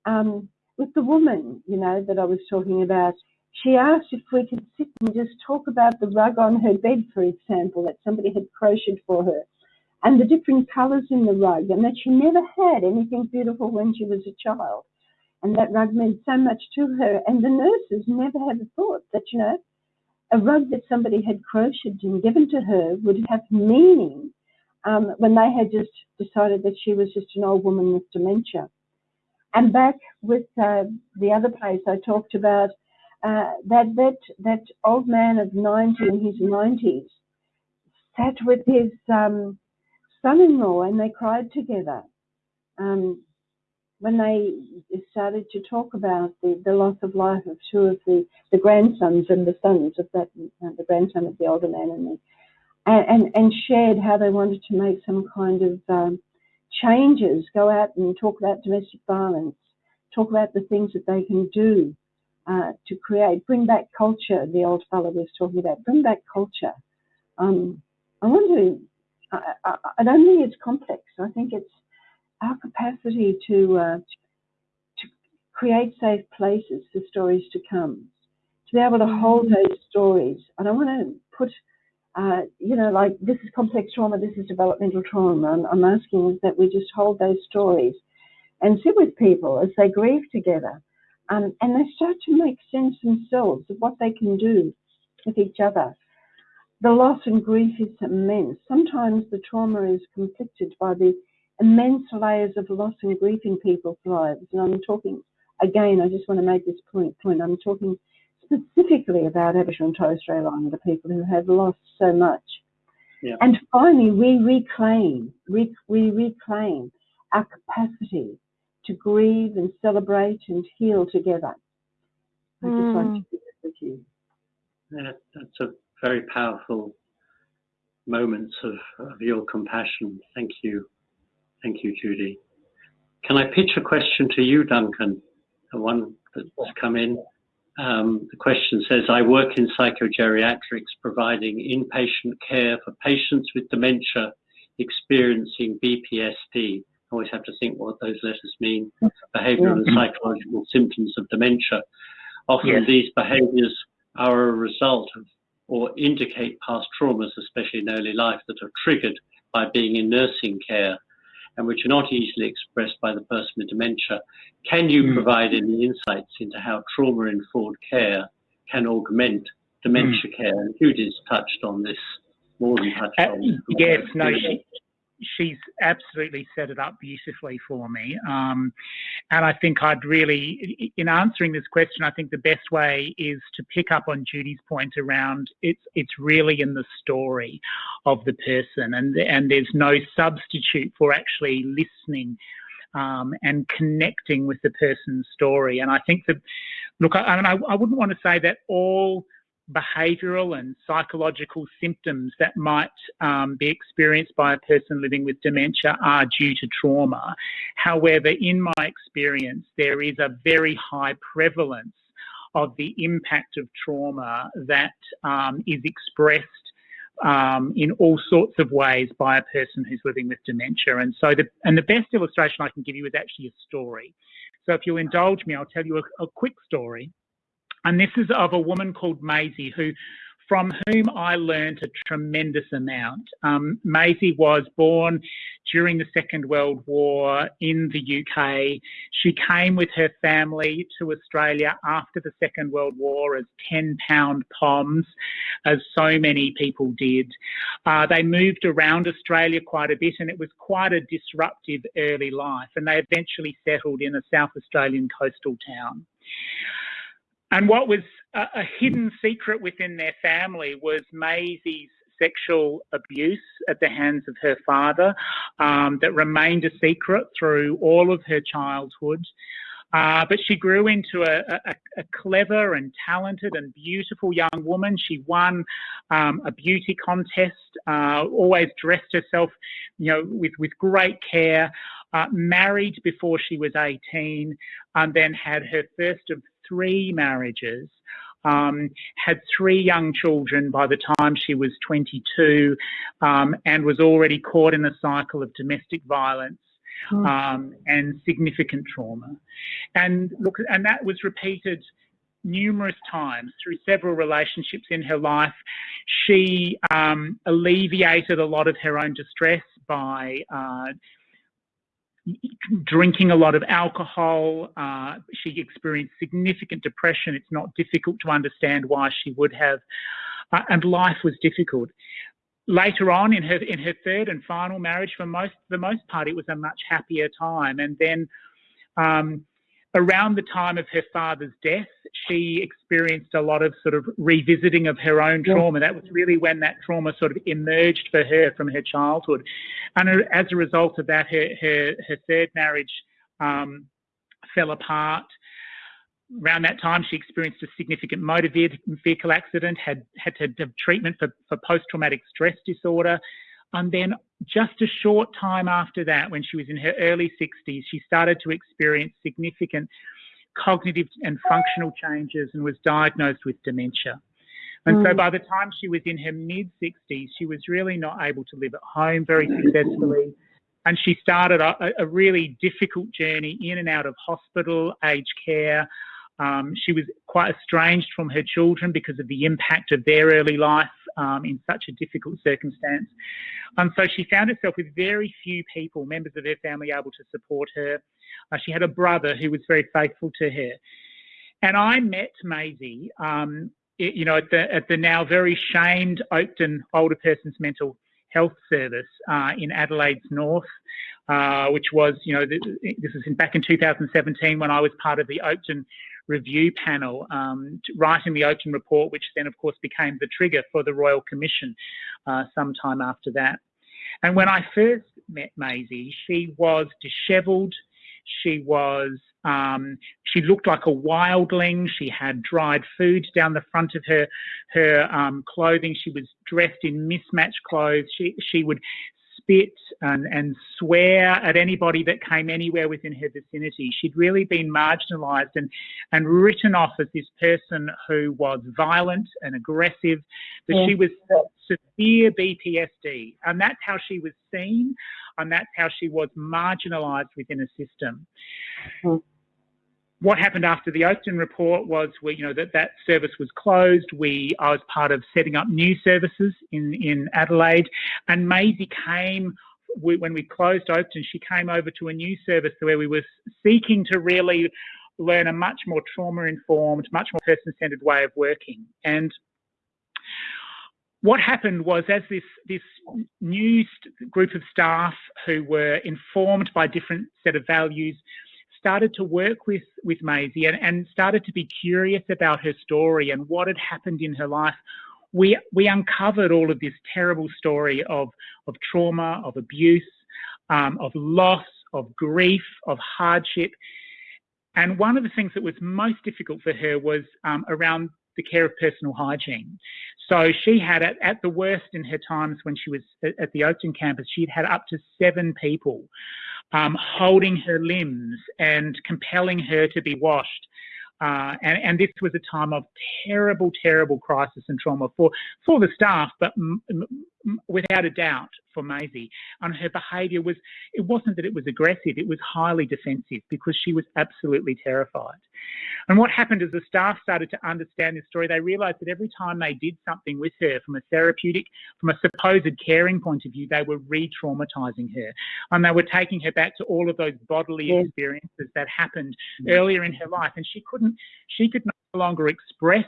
um, with the woman, you know, that I was talking about, she asked if we could sit and just talk about the rug on her bed, for example, that somebody had crocheted for her, and the different colours in the rug, and that she never had anything beautiful when she was a child. And that rug meant so much to her. And the nurses never had a thought that, you know, a rug that somebody had crocheted and given to her would have meaning um, when they had just decided that she was just an old woman with dementia. And back with uh, the other place I talked about, uh, that that that old man of 90 in his 90s sat with his um, son-in-law and they cried together. Um, when they started to talk about the, the loss of life of two of the, the grandsons and the sons of that, uh, the grandson of the older man and the, and, and, and shared how they wanted to make some kind of um, changes, go out and talk about domestic violence, talk about the things that they can do uh, to create, bring back culture, the old fellow was talking about, bring back culture. Um, I to, I, I, I don't think it's complex. I think it's our capacity to, uh, to create safe places for stories to come, to be able to hold those stories. And I want to put uh, you know, like this is complex trauma, this is developmental trauma. I'm, I'm asking is that we just hold those stories and sit with people as they grieve together um, and they start to make sense themselves of what they can do with each other. The loss and grief is immense. Sometimes the trauma is conflicted by the immense layers of loss and grief in people's lives. And I'm talking, again, I just want to make this point, point. I'm talking specifically about Aboriginal and Torres Strait Islander people who have lost so much. Yeah. And finally, we reclaim, we, we reclaim our capacity to grieve and celebrate and heal together. I just want to share that with you. Yeah, that's a very powerful moments of, of your compassion. Thank you. Thank you, Judy. Can I pitch a question to you, Duncan? The one that's come in. Um, the question says, I work in psychogeriatrics providing inpatient care for patients with dementia experiencing BPSD. Always have to think what those letters mean. Behavioral and psychological symptoms of dementia. Often Yes. these behaviors are a result of or indicate past traumas, especially in early life, that are triggered by being in nursing care and which are not easily expressed by the person with dementia. Can you Mm. provide any insights into how trauma-informed care can augment dementia care? And Judy's touched on this, more than touched Uh, on this. yes, no, she, she's absolutely set it up beautifully for me. Um, and I think I'd really, in answering this question, I think the best way is to pick up on Judy's point around it's it's really in the story of the person, and and there's no substitute for actually listening. Um, and connecting with the person's story. And I think that look, I, I mean, I, I wouldn't want to say that all behavioural and psychological symptoms that might um, be experienced by a person living with dementia are due to trauma. However, in my experience, there is a very high prevalence of the impact of trauma that um, is expressed um, in all sorts of ways by a person who's living with dementia. And so, the, and the best illustration I can give you is actually a story. So, if you'll indulge me, I'll tell you a, a quick story. And this is of a woman called Maisie who from whom I learned a tremendous amount. Um, Maisie was born during the Second World War in the UK. She came with her family to Australia after the Second World War as 10 pound POMs, as so many people did. Uh, they moved around Australia quite a bit and it was quite a disruptive early life, and they eventually settled in a South Australian coastal town. And what was a, a hidden secret within their family was Maisie's sexual abuse at the hands of her father um, that remained a secret through all of her childhood. Uh, but she grew into a, a, a, clever and talented and beautiful young woman. She won um, a beauty contest, uh, always dressed herself, you know, with, with great care, uh, married before she was 18, and then had her first of three marriages, um, had three young children by the time she was 22, um, and was already caught in a cycle of domestic violence. Hmm. Um, and significant trauma, and look, and that was repeated numerous times through several relationships in her life. She um, alleviated a lot of her own distress by uh, drinking a lot of alcohol. Uh, she experienced significant depression. It's not difficult to understand why she would have, uh, and life was difficult. Later on in her in her third and final marriage, for most the most part, it was a much happier time. And then um, around the time of her father's death, she experienced a lot of sort of revisiting of her own trauma. That was really when that trauma sort of emerged for her from her childhood. And as a result of that, her, her, her third marriage um, fell apart. Around that time, she experienced a significant motor vehicle accident, had, had to have treatment for, for post traumatic stress disorder. And then just a short time after that, when she was in her early 60s, she started to experience significant cognitive and functional changes and was diagnosed with dementia. And mm. so by the time she was in her mid 60s, she was really not able to live at home very successfully. And she started a, a really difficult journey in and out of hospital, aged care. Um, she was quite estranged from her children because of the impact of their early life um, in such a difficult circumstance. And so she found herself with very few people, members of her family, able to support her. Uh, she had a brother who was very faithful to her. And I met Maisie, um, you know, at the, at the now very shamed Oakden Older Persons Mental Health Service uh, in Adelaide's North, uh, which was, you know, this was in, back in 2017 when I was part of the Oakden review panel um, writing the Oakden report, which then, of course, became the trigger for the Royal Commission uh, sometime after that. And when I first met Maisie, she was dishevelled. She was, um, she looked like a wildling. She had dried food down the front of her her um, clothing. She was dressed in mismatched clothes. She she would spit and, and swear at anybody that came anywhere within her vicinity. She'd really been marginalised and, and written off as this person who was violent and aggressive, but yeah. she was severe BPSD. And that's how she was seen, and that's how she was marginalised within a system. Mm what happened after the Oakden report was we, you know, that that service was closed. We, I was part of setting up new services in, in Adelaide and Maisie came we, when we closed Oakden, she came over to a new service where we were seeking to really learn a much more trauma-informed, much more person-centered way of working. And what happened was as this, this new group of staff who were informed by different set of values started to work with, with Maisie and, and started to be curious about her story and what had happened in her life, we, we uncovered all of this terrible story of, of trauma, of abuse, um, of loss, of grief, of hardship. And one of the things that was most difficult for her was um, around the care of personal hygiene. So she had, at, at the worst in her times when she was at, the Oakden campus, she'd had up to seven people um, holding her limbs and compelling her to be washed. Uh, and, and, this was a time of terrible, terrible crisis and trauma for, for the staff, but without a doubt for Maisie. And her behaviour was, it wasn't that it was aggressive, it was highly defensive because she was absolutely terrified. And what happened as the staff started to understand this story, they realised that every time they did something with her from a therapeutic, from a supposed caring point of view, they were re-traumatising her. And they were taking her back to all of those bodily yeah. experiences that happened yeah. earlier in her life. And she couldn't, she could no longer express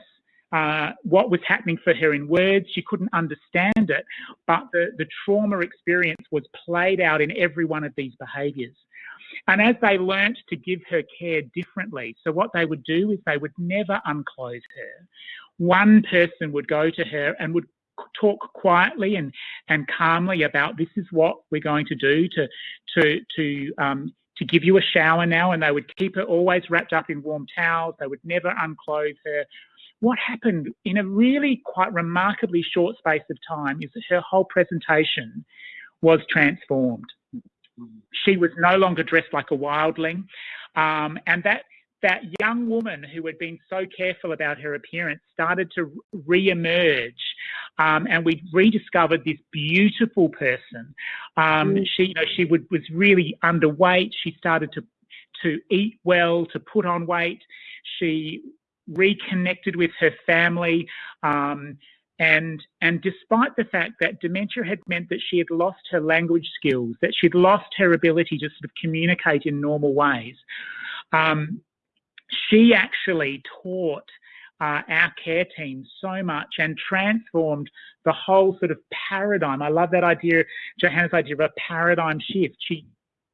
uh, what was happening for her in words. She couldn't understand it, but the, the trauma experience was played out in every one of these behaviours. And as they learnt to give her care differently, so what they would do is they would never unclothe her. One person would go to her and would talk quietly and, and calmly about this is what we're going to do to, to, to, um, to give you a shower now. And they would keep her always wrapped up in warm towels. They would never unclothe her what happened in a really quite remarkably short space of time is that her whole presentation was transformed. She was no longer dressed like a wildling, um, and that that young woman who had been so careful about her appearance started to re-emerge um, and we rediscovered this beautiful person um, mm. she you know she would, was really underweight she started to to eat well to put on weight she reconnected with her family. Um, and, and despite the fact that dementia had meant that she had lost her language skills, that she'd lost her ability to sort of communicate in normal ways, um, she actually taught uh, our care team so much and transformed the whole sort of paradigm. I love that idea, Johanna's idea of a paradigm shift. She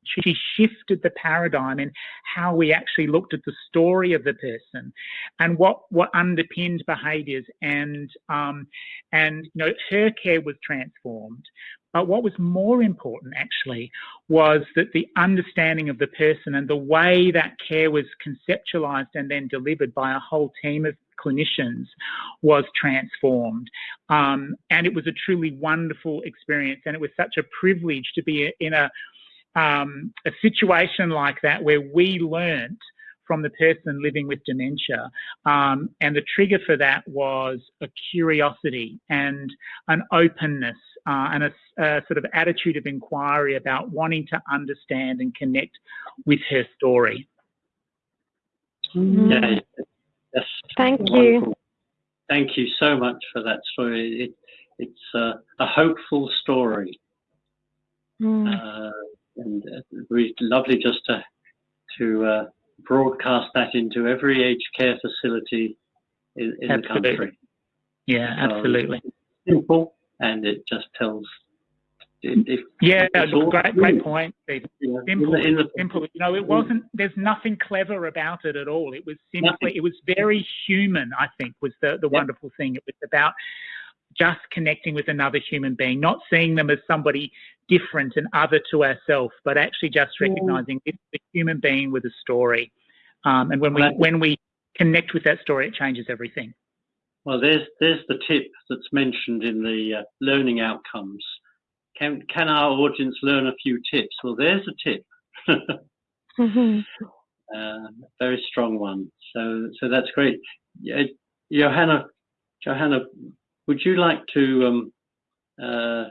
she shifted the paradigm in how we actually looked at the story of the person and what what underpinned behaviours and um, and you know her care was transformed but what was more important actually was that the understanding of the person and the way that care was conceptualized and then delivered by a whole team of clinicians was transformed. Um, and it was a truly wonderful experience. And it was such a privilege to be in a um, a situation like that where we learnt from the person living with dementia. Um, and the trigger for that was a curiosity and an openness uh, and a, a, sort of attitude of inquiry about wanting to understand and connect with her story. Mm-hmm. Yeah, yes. Thank wonderful. you. Thank you so much for that story. It, it's uh, a hopeful story. Mm. Uh, and uh, it would be lovely just to to uh, broadcast that into every aged care facility in, in the country. Yeah, absolutely. simple, and it just tells. If, yeah, great, great point. Yeah, simple, in the, simple. You know, it wasn't. There's nothing clever about it at all. It was simply. Nothing. It was very human. I think was the the wonderful thing. It was about just connecting with another human being, not seeing them as somebody different and other to ourselves, but actually just recognizing it's a human being with a story. Um, and when we when we connect with that story, it changes everything. Well, there's there's the tip that's mentioned in the uh, learning outcomes. Can can our audience learn a few tips? Well, there's a tip. mm-hmm. uh, very strong one. So so that's great. Johanna, Johanna, would you like to um, uh,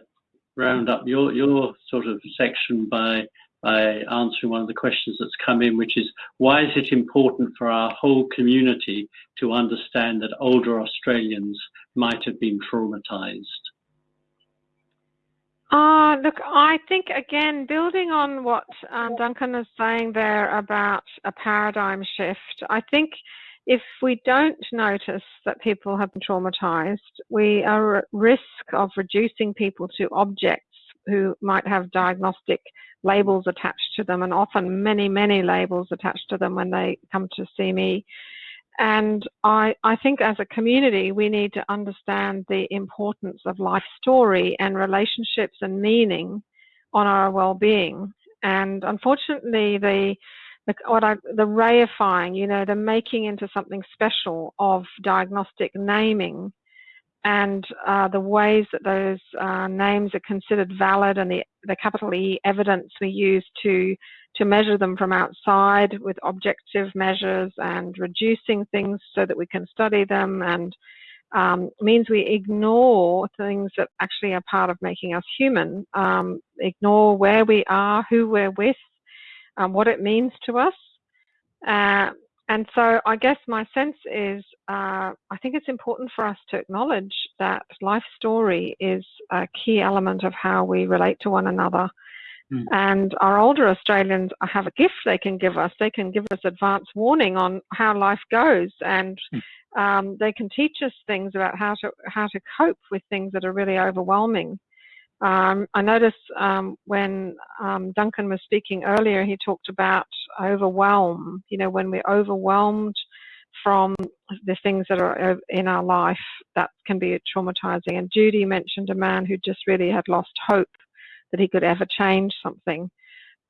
round up your your sort of section by by answering one of the questions that's come in, which is why is it important for our whole community to understand that older Australians might have been traumatized? Uh, look, I think again, building on what um, Duncan is saying there about a paradigm shift, I think if we don't notice that people have been traumatized, we are at risk of reducing people to objects who might have diagnostic labels attached to them and often many, many labels attached to them when they come to see me. And I, I think as a community, we need to understand the importance of life story and relationships and meaning on our well-being. And unfortunately, the the, what I, the reifying, you know, the making into something special of diagnostic naming and uh, the ways that those uh, names are considered valid and the, the capital E evidence we use to to measure them from outside with objective measures and reducing things so that we can study them and um, means we ignore things that actually are part of making us human, um, ignore where we are, who we're with, um, what it means to us. Uh, and so I guess my sense is uh, I think it's important for us to acknowledge that life story is a key element of how we relate to one another. Mm. And our older Australians have a gift they can give us. They can give us advance warning on how life goes, and mm. um, they can teach us things about how to how to cope with things that are really overwhelming. Um, I noticed um, when um, Duncan was speaking earlier, he talked about overwhelm. You know, when we're overwhelmed from the things that are in our life, that can be traumatizing. And Judy mentioned a man who just really had lost hope that he could ever change something.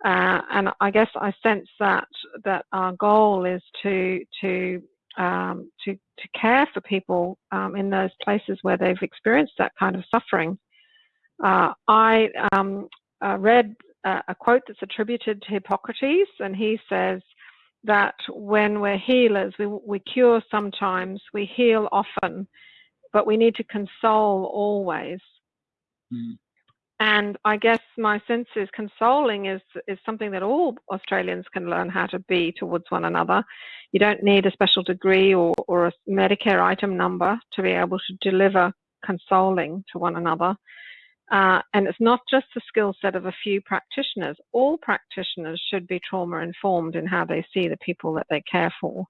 Uh, and I guess I sense that that our goal is to to um, to to care for people um, in those places where they've experienced that kind of suffering uh, I um, uh, read a, a quote that's attributed to Hippocrates, and he says that when we're healers, we, we cure sometimes, we heal often, but we need to console always. Mm. And I guess my sense is consoling is is something that all Australians can learn how to be towards one another. You don't need a special degree or, or a Medicare item number to be able to deliver consoling to one another. Uh, and it's not just the skill set of a few practitioners. All practitioners should be trauma informed in how they see the people that they care for.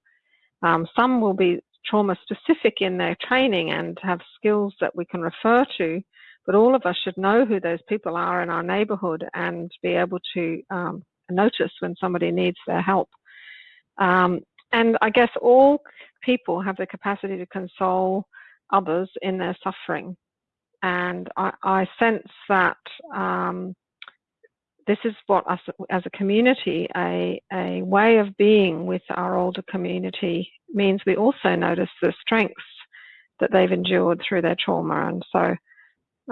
Um, some will be trauma specific in their training and have skills that we can refer to, but all of us should know who those people are in our neighborhood and be able to um, notice when somebody needs their help. Um, and I guess all people have the capacity to console others in their suffering. And I, I sense that um, this is what us as a community, a, a way of being with our older community means we also notice the strengths that they've endured through their trauma. And so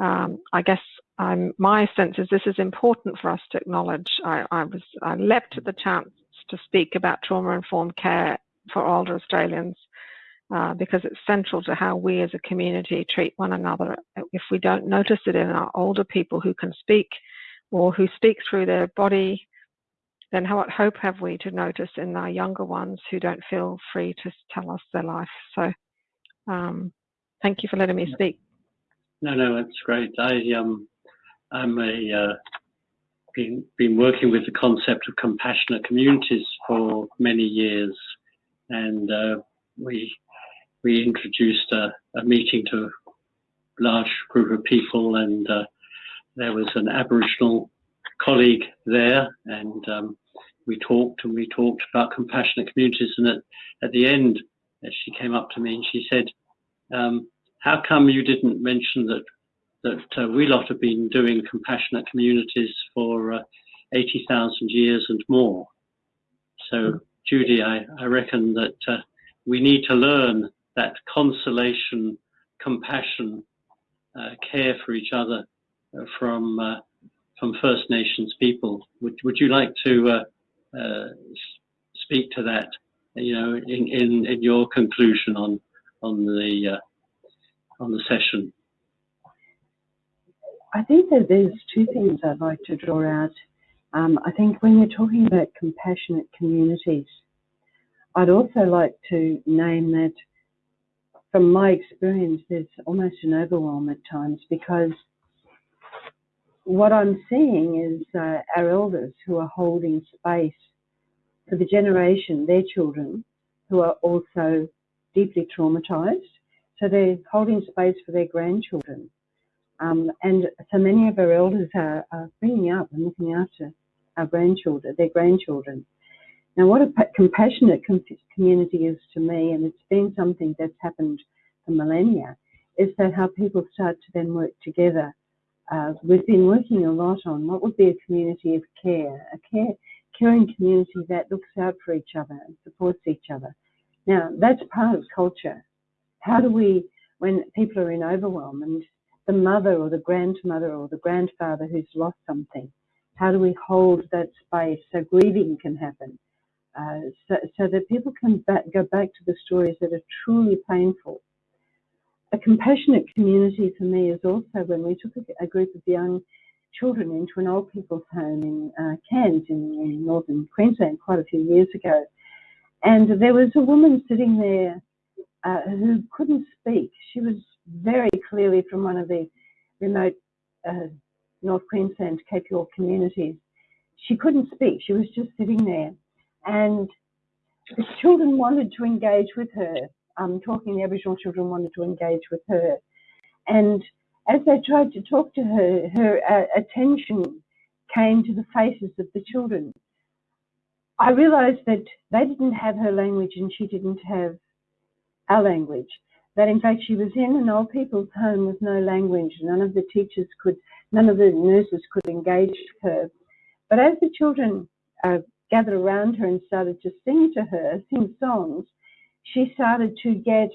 um, I guess I'm, my sense is this is important for us to acknowledge. I, I was I leapt at the chance to speak about trauma informed care for older Australians uh, because it's central to how we as a community treat one another. If we don't notice it in our older people who can speak or who speak through their body, then how what hope have we to notice in our younger ones who don't feel free to tell us their life? So, um, thank you for letting me speak. No, no, that's great. I um, I'm a uh, been been working with the concept of compassionate communities for many years, and uh, we we introduced a, a meeting to a large group of people, and uh, there was an Aboriginal colleague there, and um, we talked and we talked about compassionate communities. And at, at the end, she came up to me and she said, um, "How come you didn't mention that that uh, we lot have been doing compassionate communities for uh, 80,000 years and more?" So, Judy, I, I reckon that uh, we need to learn that consolation, compassion, uh, care for each other uh, from uh, from First Nations people. Would would you like to uh, uh, speak to that? You know, in, in, in your conclusion on on the on the session. I think that there's two things I'd like to draw out. Um, I think when you're talking about compassionate communities, I'd also like to name that from my experience, there's almost an overwhelm at times because what I'm seeing is uh, our elders who are holding space for the generation, their children, who are also deeply traumatized. So they're holding space for their grandchildren. Um, and so many of our elders are, are, bringing up and looking after our grandchildren, their grandchildren. Now, what a compassionate community is to me, and it's been something that's happened for millennia, is that how people start to then work together. Uh, we've been working a lot on what would be a community of care, a care caring community that looks out for each other and supports each other. Now, that's part of culture. How do we, when people are in overwhelm and the mother or the grandmother or the grandfather who's lost something, how do we hold that space so grieving can happen? Uh, so, so, that people can back, go back to the stories that are truly painful. A compassionate community for me is also when we took a, a group of young children into an old people's home in uh, Cairns in, in, northern Queensland quite a few years ago. And there was a woman sitting there uh, who couldn't speak. She was very clearly from one of the remote uh, North Queensland Cape York communities. She couldn't speak. She was just sitting there. And the children wanted to engage with her. Um, talking, the Aboriginal children wanted to engage with her. And as they tried to talk to her, her uh, attention came to the faces of the children. I realised that they didn't have her language and she didn't have our language. That in fact she was in an old people's home with no language. None of the teachers could, none of the nurses could engage her. But as the children uh, gathered around her and started to sing to her, sing songs, she started to get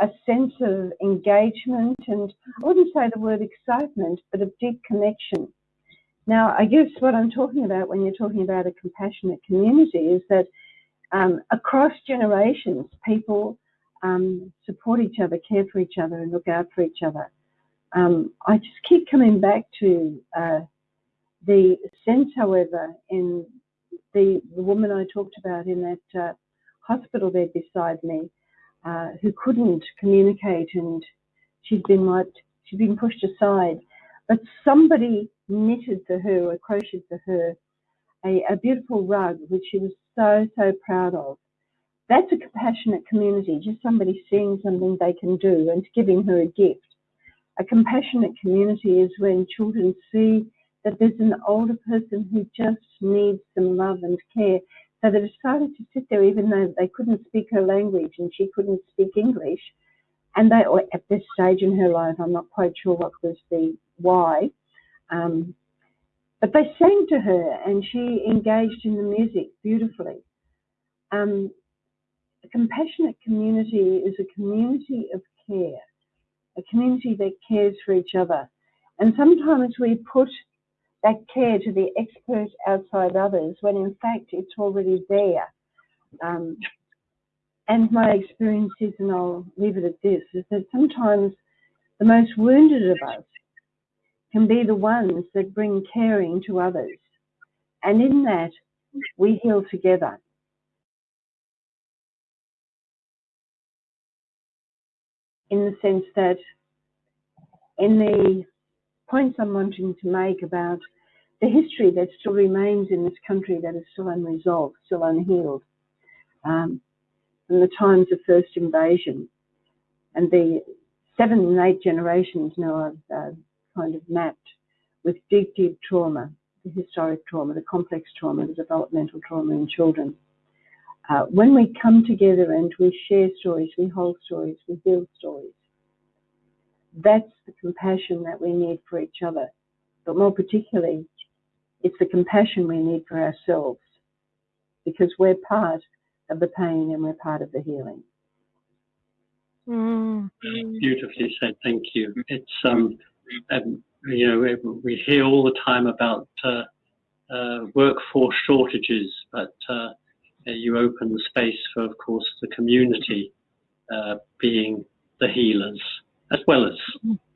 a sense of engagement and I wouldn't say the word excitement, but of deep connection. Now, I guess what I'm talking about when you're talking about a compassionate community is that um, across generations, people um, support each other, care for each other, and look out for each other. Um, I just keep coming back to uh, the sense, however, in the, the, woman I talked about in that uh, hospital bed beside me, uh, who couldn't communicate and she'd been like, she'd been pushed aside. But somebody knitted for her or crocheted for her a, a beautiful rug, which she was so, so proud of. That's a compassionate community, just somebody seeing something they can do and giving her a gift. A compassionate community is when children see that there's an older person who just needs some love and care so they decided to sit there even though they couldn't speak her language and she couldn't speak English. And they, at this stage in her life, I'm not quite sure what was the why. Um, but they sang to her and she engaged in the music beautifully. Um, a compassionate community is a community of care, a community that cares for each other. And sometimes we put that care to the expert outside others when in fact it's already there. Um, and my experience is, and I'll leave it at this, is that sometimes the most wounded of us can be the ones that bring caring to others. And in that, we heal together. In the sense that in the points I'm wanting to make about the history that still remains in this country that is still unresolved, still unhealed, um, from the times of first invasion. And the seven and eight generations now are uh, kind of mapped with deep, deep trauma, the historic trauma, the complex trauma, the developmental trauma in children. Uh, when we come together and we share stories, we hold stories, we build stories, that's the compassion that we need for each other. But more particularly, it's the compassion we need for ourselves because we're part of the pain and we're part of the healing. Mm. Beautifully said. Thank you. It's um, um, you know, we hear all the time about uh, uh, workforce shortages, but uh, you open the space for, of course, the community uh, being the healers as well as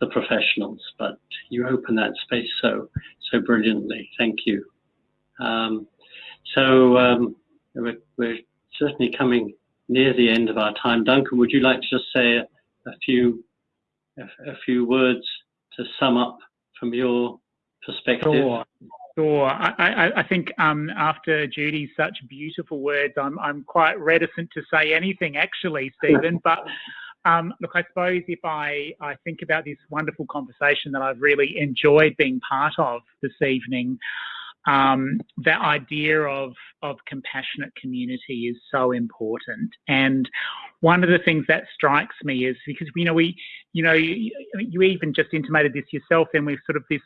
the professionals, but you open that space so so brilliantly. Thank you. Um, so um, we're, we're, certainly coming near the end of our time. Duncan, would you like to just say a, a few a, a, few words to sum up from your perspective? Sure. Sure. I, I, I think um, after Judy's such beautiful words, I'm, I'm quite reticent to say anything actually, Stephen, but um, look, I suppose if I, I think about this wonderful conversation that I've really enjoyed being part of this evening, um, that idea of, of compassionate community is so important. And one of the things that strikes me is because, you know, we, you know, you, you even just intimated this yourself, and we've sort of this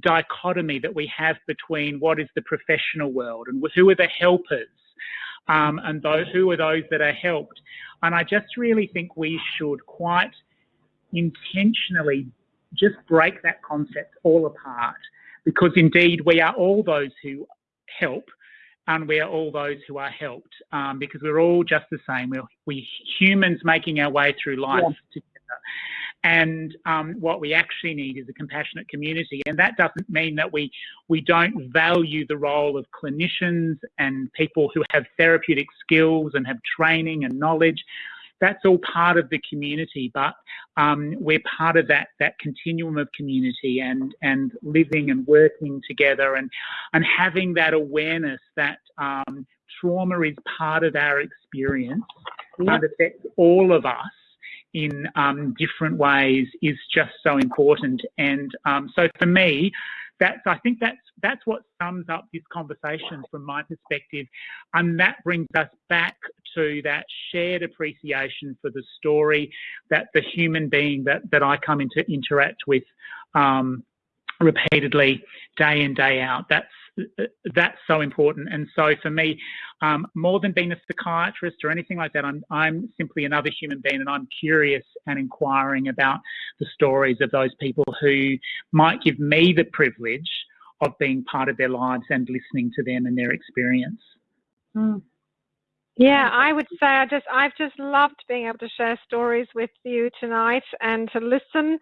dichotomy that we have between what is the professional world and who are the helpers um, and those, who are those that are helped. And I just really think we should quite intentionally just break that concept all apart because indeed we are all those who help and we are all those who are helped um, because we're all just the same. We're, we humans making our way through life yeah. together. And um, what we actually need is a compassionate community. And that doesn't mean that we, we don't value the role of clinicians and people who have therapeutic skills and have training and knowledge that's all part of the community, but um, we're part of that that continuum of community and and living and working together and and having that awareness that um, trauma is part of our experience yep. and affects all of us in um, different ways is just so important. And um, so for me, that's I think that's that's what sums up this conversation from my perspective, and that brings us back to that shared appreciation for the story that the human being that that I come into interact with um, repeatedly, day in day out. That's that's so important. And so for me, um, more than being a psychiatrist or anything like that, I'm, I'm simply another human being and I'm curious and inquiring about the stories of those people who might give me the privilege of being part of their lives and listening to them and their experience. Mm. Yeah, I would say I just I've just loved being able to share stories with you tonight and to listen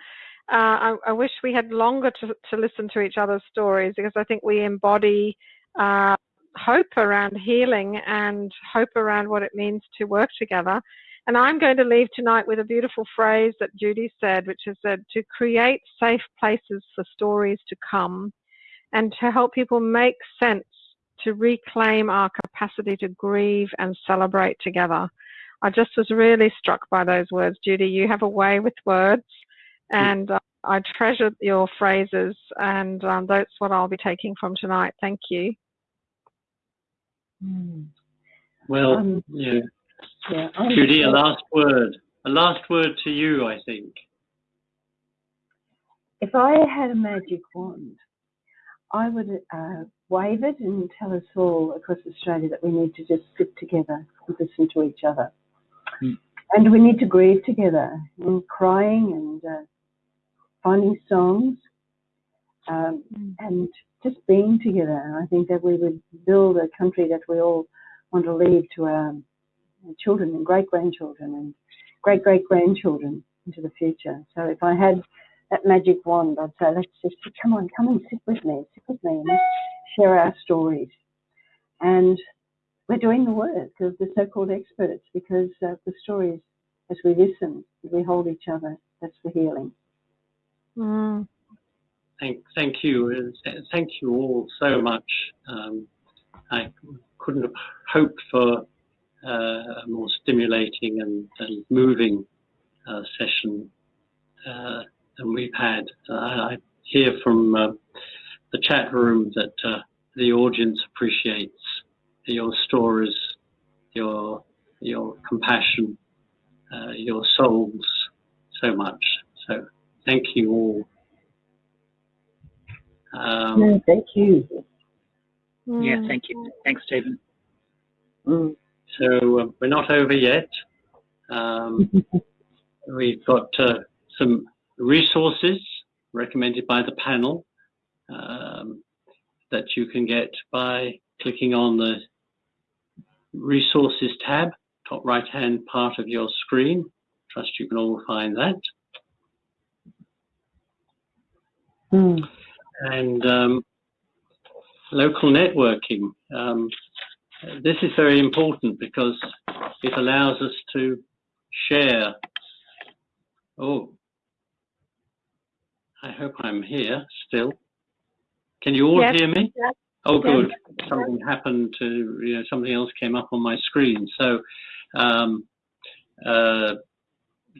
uh, I, I, wish we had longer to, to, listen to each other's stories because I think we embody uh, hope around healing and hope around what it means to work together. And I'm going to leave tonight with a beautiful phrase that Judy said, which is that to create safe places for stories to come and to help people make sense to reclaim our capacity to grieve and celebrate together. I just was really struck by those words, Judy. You have a way with words and uh, I treasure your phrases, and um, that's what I'll be taking from tonight. Thank you. Hmm. Well, um, yeah. yeah Judy, a last word. A last word to you, I think. If I had a magic wand, I would uh, wave it and tell us all across Australia that we need to just sit together and listen to each other. Mm. And we need to grieve together and crying and uh, finding songs, um, mm. and just being together. And I think that we would build a country that we all want to leave to our children and great grandchildren and great great grandchildren into the future. So if I had that magic wand, I'd say, let's just come on, come and sit with me, sit with me, and let's share our stories. And we're doing the work of the so-called experts because uh, the stories, as we listen, as we hold each other, that's the healing. Mm. Thank, thank you. Thank you all so much. Um, I couldn't have hoped for uh, a more stimulating and, and moving uh, session uh, than we've had. I hear from uh, the chat room that uh, the audience appreciates your stories, your your compassion, uh, your souls so much. So Thank you all. Um, no, thank you. Yeah, thank you. Thanks, Stephen. Mm. So uh, we're not over yet. Um, we've got uh, some resources recommended by the panel um, that you can get by clicking on the resources tab, top right hand part of your screen. Trust you can all find that. Mm. And um, local networking. Um, this is very important because it allows us to share. Oh, I hope I'm here still. Can you all yes. hear me? Yes. Oh, good. Yes. Something happened to, you know, something else came up on my screen. So um, uh,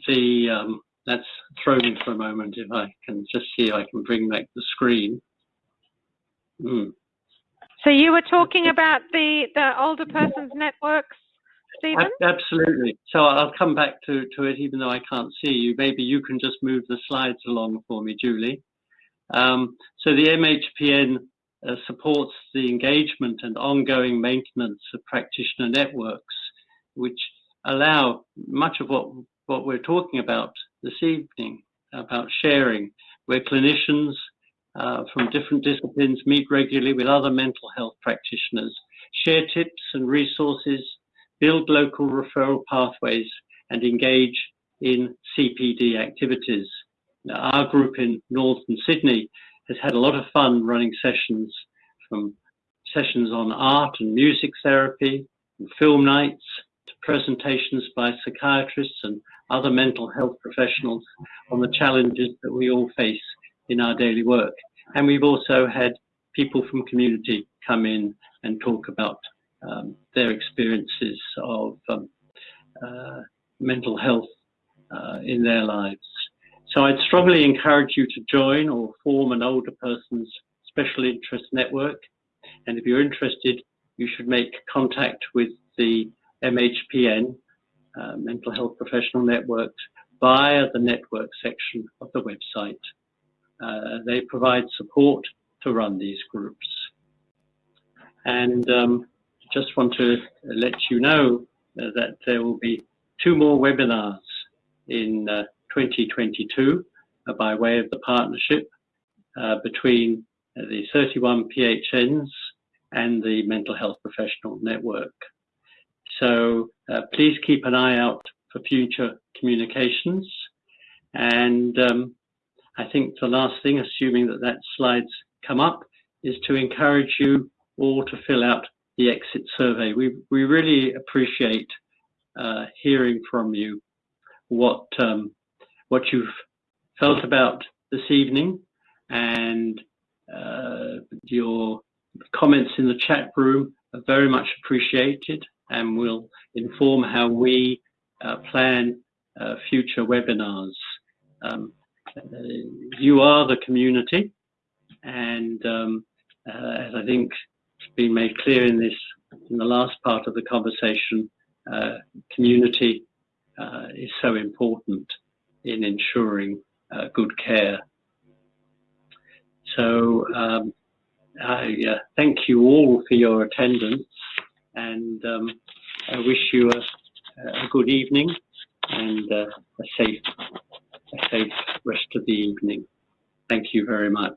the um, let's throw me for a moment if I can just see if I can bring back the screen. Mm. So you were talking about the, the older persons networks, Stephen? Absolutely. So I'll come back to, to it even though I can't see you. Maybe you can just move the slides along for me, Julie. Um, so the MHPN uh, supports the engagement and ongoing maintenance of practitioner networks, which allow much of what, what we're talking about this evening, about sharing, where clinicians uh, from different disciplines meet regularly with other mental health practitioners, share tips and resources, build local referral pathways, and engage in CPD activities. Now, our group in Northern Sydney has had a lot of fun running sessions from sessions on art and music therapy and film nights to presentations by psychiatrists and other mental health professionals on the challenges that we all face in our daily work. And we've also had people from community come in and talk about um, their experiences of um, uh, mental health uh, in their lives. So I'd strongly encourage you to join or form an older person's special interest network. And if you're interested, you should make contact with the MHPN, uh, Mental Health Professional Network, via the network section of the website. Uh, they provide support to run these groups. And um, just want to let you know uh, that there will be two more webinars in uh, 2022 uh, by way of the partnership uh, between the 31 PHNs and the Mental Health Professional Network. So uh, please keep an eye out for future communications. And um, I think the last thing, assuming that that slides come up, is to encourage you all to fill out the exit survey. We, we really appreciate uh, hearing from you what um, what you've felt about this evening and uh, your comments in the chat room are very much appreciated and will inform how we uh, plan uh, future webinars. Um, uh, you are the community and um, uh, as I think has been made clear in this in the last part of the conversation, uh, community is so important in ensuring good care. So um, I thank you all for your attendance and um, I wish you a, a good evening and uh, a safe a safe rest of the evening. Thank you very much.